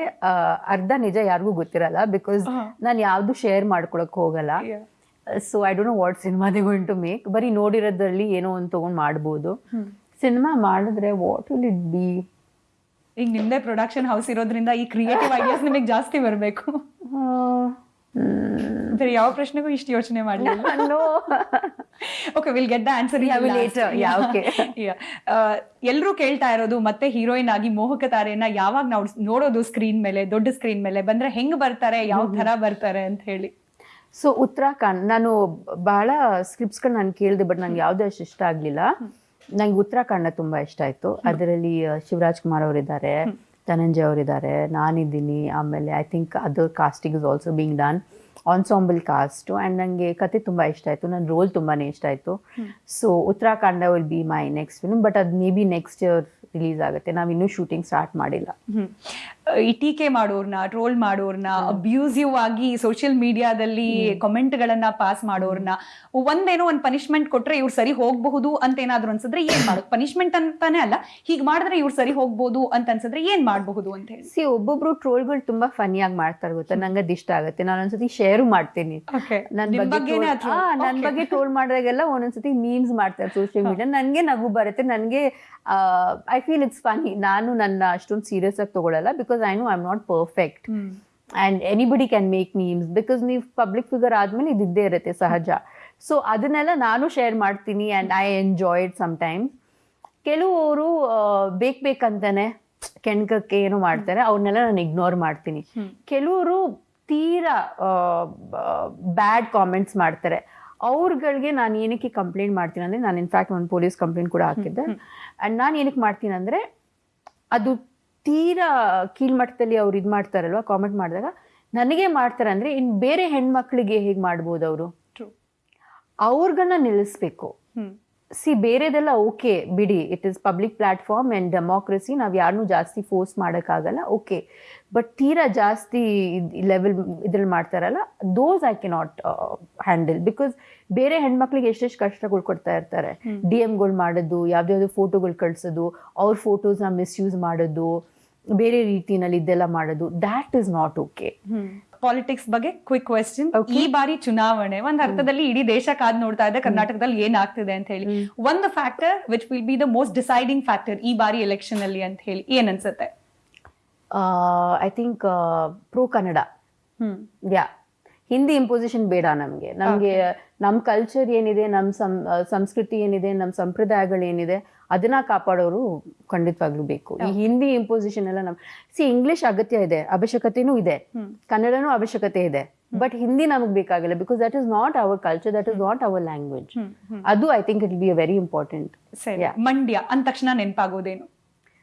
ಅರ್ಧ ನಿಜ ಯಾರಿಗೂ ಗೊತ್ತಿರಲ್ಲ ಬಿಕಾಸ್ ನಾನು ಯಾವ್ದು ಶೇರ್ ಮಾಡ್ಕೊಳಕ್ ಹೋಗಲ್ಲ. So I don't know what cinema they going to make ಬರೀ ನೋಡಿರೋದ್ರಲ್ಲಿ ಏನೋ ಒಂದು ತಗೊಂಡ್ ಮಾಡ್ಬೋದು. ಸಿನಿಮಾ ಮಾಡಿದ್ರೆ ವಾಟ್ ವಿಲ್ ಇಟ್ ಬಿ ಈಗ ನಿಮ್ದೇ ಪ್ರೊಡಕ್ಷನ್ ಹೌಸ್ ಇರೋದ್ರಿಂದ ಈ ಕ್ರಿಯೇಟಿವ್ ಐಡಿಯಾಸ್ ನಿಮಗೆ ಜಾಸ್ತಿ ಬರಬೇಕು. ಬೇರೆ ಯಾವ ಪ್ರಶ್ನೆಗೂ ಇಷ್ಟು ಯೋಚನೆ ಮಾಡಲಿಲ್ಲ okay will get the answer. ಎಲ್ಲರೂ ಕೇಳ್ತಾ ಇರೋದು ಮತ್ತೆ ಹೀರೋಯಿನ್ ಆಗಿ ಮೋಹಕ ತಾರೆಯನ್ನ ಯಾವಾಗ ನಾವು ನೋಡೋದು ಸ್ಕ್ರೀನ್ ಮೇಲೆ ದೊಡ್ಡ ಸ್ಕ್ರೀನ್ ಮೇಲೆ? ಬಂದ್ರೆ ಹೆಂಗ್ ಬರ್ತಾರೆ ಯಾವ ತರ ಬರ್ತಾರೆ ಅಂತ ಹೇಳಿ. ಸೊ ಉತ್ತರಾಖಂಡ್ ನಾನು ಬಹಳ ಸ್ಕ್ರಿಪ್ಟ್ಸ್ಗಳು ನಾನು ಕೇಳಿದೆ ಬಟ್ ನಂಗೆ ಯಾವುದೇ ಅಷ್ಟು ಇಷ್ಟ ಆಗಲಿಲ್ಲ. ನಂಗೆ ಉತ್ತರಾಖಂಡ ತುಂಬಾ ಇಷ್ಟ ಆಯ್ತು. ಅದರಲ್ಲಿ ಶಿವರಾಜ್ ಕುಮಾರ್ ಅವರಿದ್ದಾರೆ. ಧನಂಜಯ ಅವರಿದ್ದಾರೆ ನಾನಿದ್ದೀನಿ ಆಮೇಲೆ I think other casting is also being done ensemble cast and ನನಗೆ ಕತೆ ತುಂಬ ಇಷ್ಟ ಆಯಿತು ನನ್ನ ರೋಲ್ ತುಂಬಾ ಇಷ್ಟ ಆಯಿತು. So Uttarakhand will be my next film but ಅದು may be next year release ಆಗುತ್ತೆ. ನಾವು ಇನ್ನೂ ಶೂಟಿಂಗ್ ಸ್ಟಾರ್ಟ್ ಮಾಡಿಲ್ಲ ಟೀಕೆ ಮಾಡೋರ್ನ ಟ್ರೋಲ್ ಮಾಡೋರ್ನ ಅಬ್ಯೂಸಿವ್ ಆಗಿ ಸೋಷಿಯಲ್ ಮೀಡಿಯಾದಲ್ಲಿ ಕಮೆಂಟ್ ಗಳನ್ನ ಪಾಸ್ ಮಾಡೋರ್ನ ಒಂದೇನೋ ಒಂದ್ ಪನಿಷ್ಮೆಂಟ್ ಕೊಟ್ರೆ ಇವ್ರು ಸರಿ ಹೋಗಬಹುದು ಅಂತ ಏನಾದ್ರು ಅನ್ಸಿದ್ರೆ ಏನ್ ಮಾಡೋದು? ಪನಿಷ್ಮೆಂಟ್ ಅಂತಾನೆ ಅಲ್ಲ ಹೀಗ್ ಮಾಡಿದ್ರೆ ಇವ್ರು ಸರಿ ಹೋಗ್ಬೋದು ಅಂತ ಅನ್ಸಿದ್ರೆ ಏನ್ ಮಾಡಬಹುದು ಅಂತ ಹೇಳಿ. ಸಿ ಒಬ್ಬೊಬ್ರು ಟ್ರೋಲ್ಗಳು ತುಂಬಾ ಫನಿಯಾಗಿ ಮಾಡ್ತಾರೆ ಗೊತ್ತಾ? ನಂಗೆ ಅದು ಇಷ್ಟ ಆಗುತ್ತೆ. ನಾನು ಒಂದ್ಸತಿ ಶೇರ್ ಮಾಡ್ತೀನಿ. ನನ್ ನಿಮ್ ಬಗ್ಗೆ ಬಗ್ಗೆನೇ troll- ಅಥವಾ- ಆ, ನನ್ Okay. ಬಗ್ಗೆ ಟ್ರೋಲ್ ಮಾಡಿದಾಗೆಲ್ಲ ಒಂದೊಂದ್ಸತಿ ಮೀಮ್ಸ್ ಮಾಡ್ತಾರೆ ಸೋಷಿಯಲ್ ಮೀಡಿಯಾ ನನಗೆ ನಗು ಬರುತ್ತೆ. ನನಗೆ ಐ ಫೀಲ್ ಇಟ್ಸ್ ಫನಿ ನಾನು ನನ್ನ ಅಷ್ಟೊಂದು ಸೀರಿಯಸ್ ಆಗಿ ತಗೊಳ್ಳಲ್ಲ because I know I am not perfect and anybody can make memes because ನೀವು ಪಬ್ಲಿಕ್ ಫಿಗರ್ ಆದಮೇಲೆ ಇದ್ದಿದ್ದೇ ಇರುತ್ತೆ ಸಹಜ. ಸೊ ಅದನ್ನೆಲ್ಲ ನಾನು ಶೇರ್ ಮಾಡ್ತೀನಿ and I enjoy it sometimes ಕೆಲವರು ಬೇಕು ಬೇಕಂತಾನೆ ಕೆಣಕಕ್ಕೆ ಏನು ಮಾಡ್ತಾರೆ ಅವ್ರನ್ನೆಲ್ಲ ನಾನು ಇಗ್ನೋರ್ ಮಾಡ್ತೀನಿ. ಕೆಲವರು ತೀರಾ ಬ್ಯಾಡ್ ಕಾಮೆಂಟ್ಸ್ ಮಾಡ್ತಾರೆ. ಅವ್ರಗಳಿಗೆ ನಾನು ಏನಕ್ಕೆ ಕಂಪ್ಲೇಂಟ್ ಮಾಡ್ತೀನಿ ಅಂದರೆ ನಾನು ಇನ್ಫ್ಯಾಕ್ಟ್ ಒಂದು ಪೊಲೀಸ್ ಕಂಪ್ಲೇಂಟ್ ಕೂಡ ಹಾಕಿದ್ದೆ. ಆ್ಯಂಡ್ ನಾನು ಏನಕ್ಕೆ ಮಾಡ್ತೀನಿ ಅಂದರೆ ಅದು ತೀರಾ ಕೀಳ್ಮಟ್ಟದಲ್ಲಿ ಅವ್ರು ಇದು ಮಾಡ್ತಾರಲ್ವ ಕಾಮೆಂಟ್ ಮಾಡಿದಾಗ ನನಗೆ ಮಾಡ್ತಾರೆ ಅಂದರೆ ಇನ್ನು ಬೇರೆ ಹೆಣ್ಮಕ್ಳಿಗೆ ಹೇಗೆ ಮಾಡ್ಬೋದು ಅವರು? ಅವ್ರಿಗನ್ನ ನಿಲ್ಲಿಸ್ಬೇಕು. ಸಿ ಬೇರೆದೆಲ್ಲ ಓಕೆ ಬಿಡಿ it is public platform and democracy ನಾವು ಯಾರನ್ನೂ ಜಾಸ್ತಿ ಫೋರ್ಸ್ ಮಾಡೋಕ್ಕಾಗಲ್ಲ ಓಕೆ. ಬಟ್ ತೀರಾ ಜಾಸ್ತಿ ಲೆವೆಲ್ ಇದ್ರಲ್ಲಿ ಮಾಡ್ತಾರಲ್ಲ those I can not handle because ಬೇರೆ ಹೆಣ್ಮಕ್ಳಿಗೆ ಎಷ್ಟೆಷ್ಟು ಕಷ್ಟಗಳು ಕೊಡ್ತಾ ಇರ್ತಾರೆ. ಡಿ ಎಮ್ಗಳು ಮಾಡೋದು ಯಾವ್ದಾವ್ದು ಫೋಟೋಗಳು ಕಳಿಸೋದು ಅವ್ರ ಫೋಟೋಸ್ನ ಮಿಸ್ಯೂಸ್ ಮಾಡೋದು ಬೇರೆ ರೀತಿಯಲ್ಲಿ ಇದೆಲ್ಲ ಮಾಡೋದು that is not okay politics ಬಗ್ಗೆ ಕ್ವಿಕ್ ಕ್ವೆಶ್ಚನ್ ಈ ಬಾರಿ ಚುನಾವಣೆ ಒಂದ್ ಅರ್ಥದಲ್ಲಿ ಇಡೀ ದೇಶ ಕಾದ್ ನೋಡ್ತಾ ಇದೆ ಕರ್ನಾಟಕದಲ್ಲಿ ಏನಾಗ್ತಿದೆ ಅಂತ ಹೇಳಿ. ಒಂದು factor which will be the most deciding factor ಈ ಬಾರಿ ಎಲೆಕ್ಷನ್ ಅಲ್ಲಿ ಅಂತ ಹೇಳಿ ಏನ್ ಅನ್ಸುತ್ತೆ? I think pro Kannada hmm. Yeah Hindi imposition ಬೇಡ ನಮಗೆ. ನಮಗೆ ನಮ್ಮ ಕಲ್ಚರ್ ಏನಿದೆ ನಮ್ಮ ಸಂಸ್ಕೃತಿ ಏನಿದೆ ನಮ್ಮ ಸಂಪ್ರದಾಯಗಳು ಏನಿದೆ ಅದನ್ನ ಕಾಪಾಡೋರು ಖಂಡಿತವಾಗ್ಲೂ ಬೇಕು. ಈ ಹಿಂದಿ. ಇಂಪೋಸಿಷನ್ ಎಲ್ಲ ನಮ್ ಸಿ ಇಂಗ್ಲಿಷ್ ಅಗತ್ಯ ಇದೆ ಅವಶ್ಯಕತೆನೂ ಇದೆ. ಕನ್ನಡನೂ ಅವಶ್ಯಕತೆ ಇದೆ. ಬಟ್ ಹಿಂದಿ ನಮಗೆ ಬೇಕಾಗಿಲ್ಲ because that is not our culture that is not our language ಅದು I think it be a very important ಸರಿ. ಮಂಡ್ಯ ಅಂದ ತಕ್ಷಣ ನೆನಪಾಗೋದೇನು?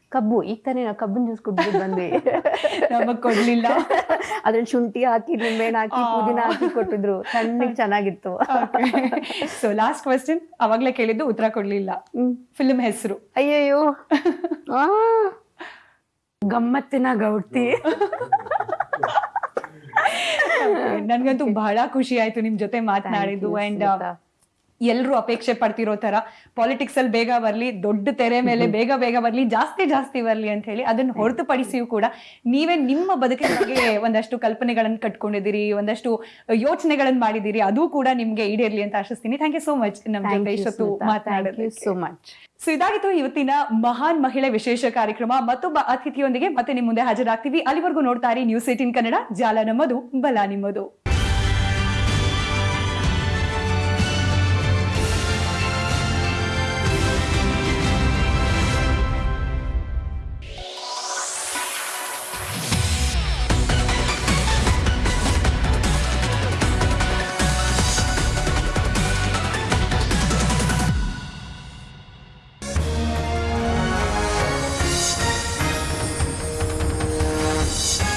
ಕಬ್ಬು ಈಗ ತಾನೇ ನಾವು ಕಬ್ಬನ್ ಜ್ಯೂಸ್ ಕುಡ್ಬಿಟ್ಟು ಬಂದ್ವಿ. ನಮಗ್ ಕೊಡ್ಲಿಲ್ಲ. ಅದ್ರಲ್ಲಿ ಶುಂಠಿ ಹಾಕಿ ನಿಂಬೆಹಣ್ಣು ಹಾಕಿ ಪುದೀನ ಹಾಕಿ ಕೊಟ್ಟಿದ್ರು. ತಣ್ಣಗೆ ಚೆನ್ನಾಗಿತ್ತು. ಸೊ ಲಾಸ್ಟ್ ಕ್ವೆಶ್ಚನ್ ಅವಾಗ್ಲೇ ಕೇಳಿದ್ದು ಉತ್ತರ ಕೊಡ್ಲಿಲ್ಲ. ಫಿಲ್ಮ್ ಹೆಸರು. ಅಯ್ಯಯ್ಯೋ. ಗಮ್ಮತ್ತಿನ ಗೌಡ್ತಿ. ನನ್ಗಂತೂ ಬಹಳ ಖುಷಿ ಆಯ್ತು ನಿಮ್ ಜೊತೆ ಮಾತನಾಡಿದ್ದು ಅಂಡ್. ಎಲ್ರು ಅಪೇಕ್ಷೆ ಪಡ್ತಿರೋ ತರ ಪಾಲಿಟಿಕ್ಸ್ ಅಲ್ಲಿ ಬೇಗ ಬರ್ಲಿ ದೊಡ್ಡ ತೆರೆ ಮೇಲೆ ಬೇಗ ಬೇಗ ಬರ್ಲಿ ಜಾಸ್ತಿ ಜಾಸ್ತಿ ಬರ್ಲಿ ಅಂತ ಹೇಳಿ ಅದನ್ನ ಹೊರತುಪಡಿಸಿಯೂ ಕೂಡ ನೀವೇ ನಿಮ್ಮ ಬದುಕಿನ ಬಗ್ಗೆ ಒಂದಷ್ಟು ಕಲ್ಪನೆಗಳನ್ನ ಕಟ್ಕೊಂಡಿದ್ದೀರಿ ಒಂದಷ್ಟು ಯೋಚನೆಗಳನ್ನ ಮಾಡಿದ್ದೀರಿ ಅದು ಕೂಡ ನಿಮ್ಗೆ ಈಡೇರ್ಲಿ ಅಂತ ಆಶಿಸ್ತೀನಿ. ಥ್ಯಾಂಕ್ ಯು ಸೋ ಮಚ್ ನಮ್ ಜೊತೆ ಇಷ್ಟೊತ್ತು ಸೋ ಮಚ್ ಸೊ ಇದಾಗಿತ್ತು ಇವತ್ತಿನ ಮಹಾನ್ ಮಹಿಳೆ ವಿಶೇಷ ಕಾರ್ಯಕ್ರಮ. ಮತ್ತೊಬ್ಬ ಅತಿಥಿಯೊಂದಿಗೆ ಮತ್ತೆ ನಿಮ್ ಮುಂದೆ ಹಾಜರಾಗ್ತೀವಿ. ಅಲ್ಲಿವರೆಗೂ ನೋಡ್ತಾರೆ ನ್ಯೂಸ್ ಏಟಿನ್ ಕನ್ನಡ. ಜಾಲ ನಮ್ಮದು ಬಲ ನಿಮ್ಮದು.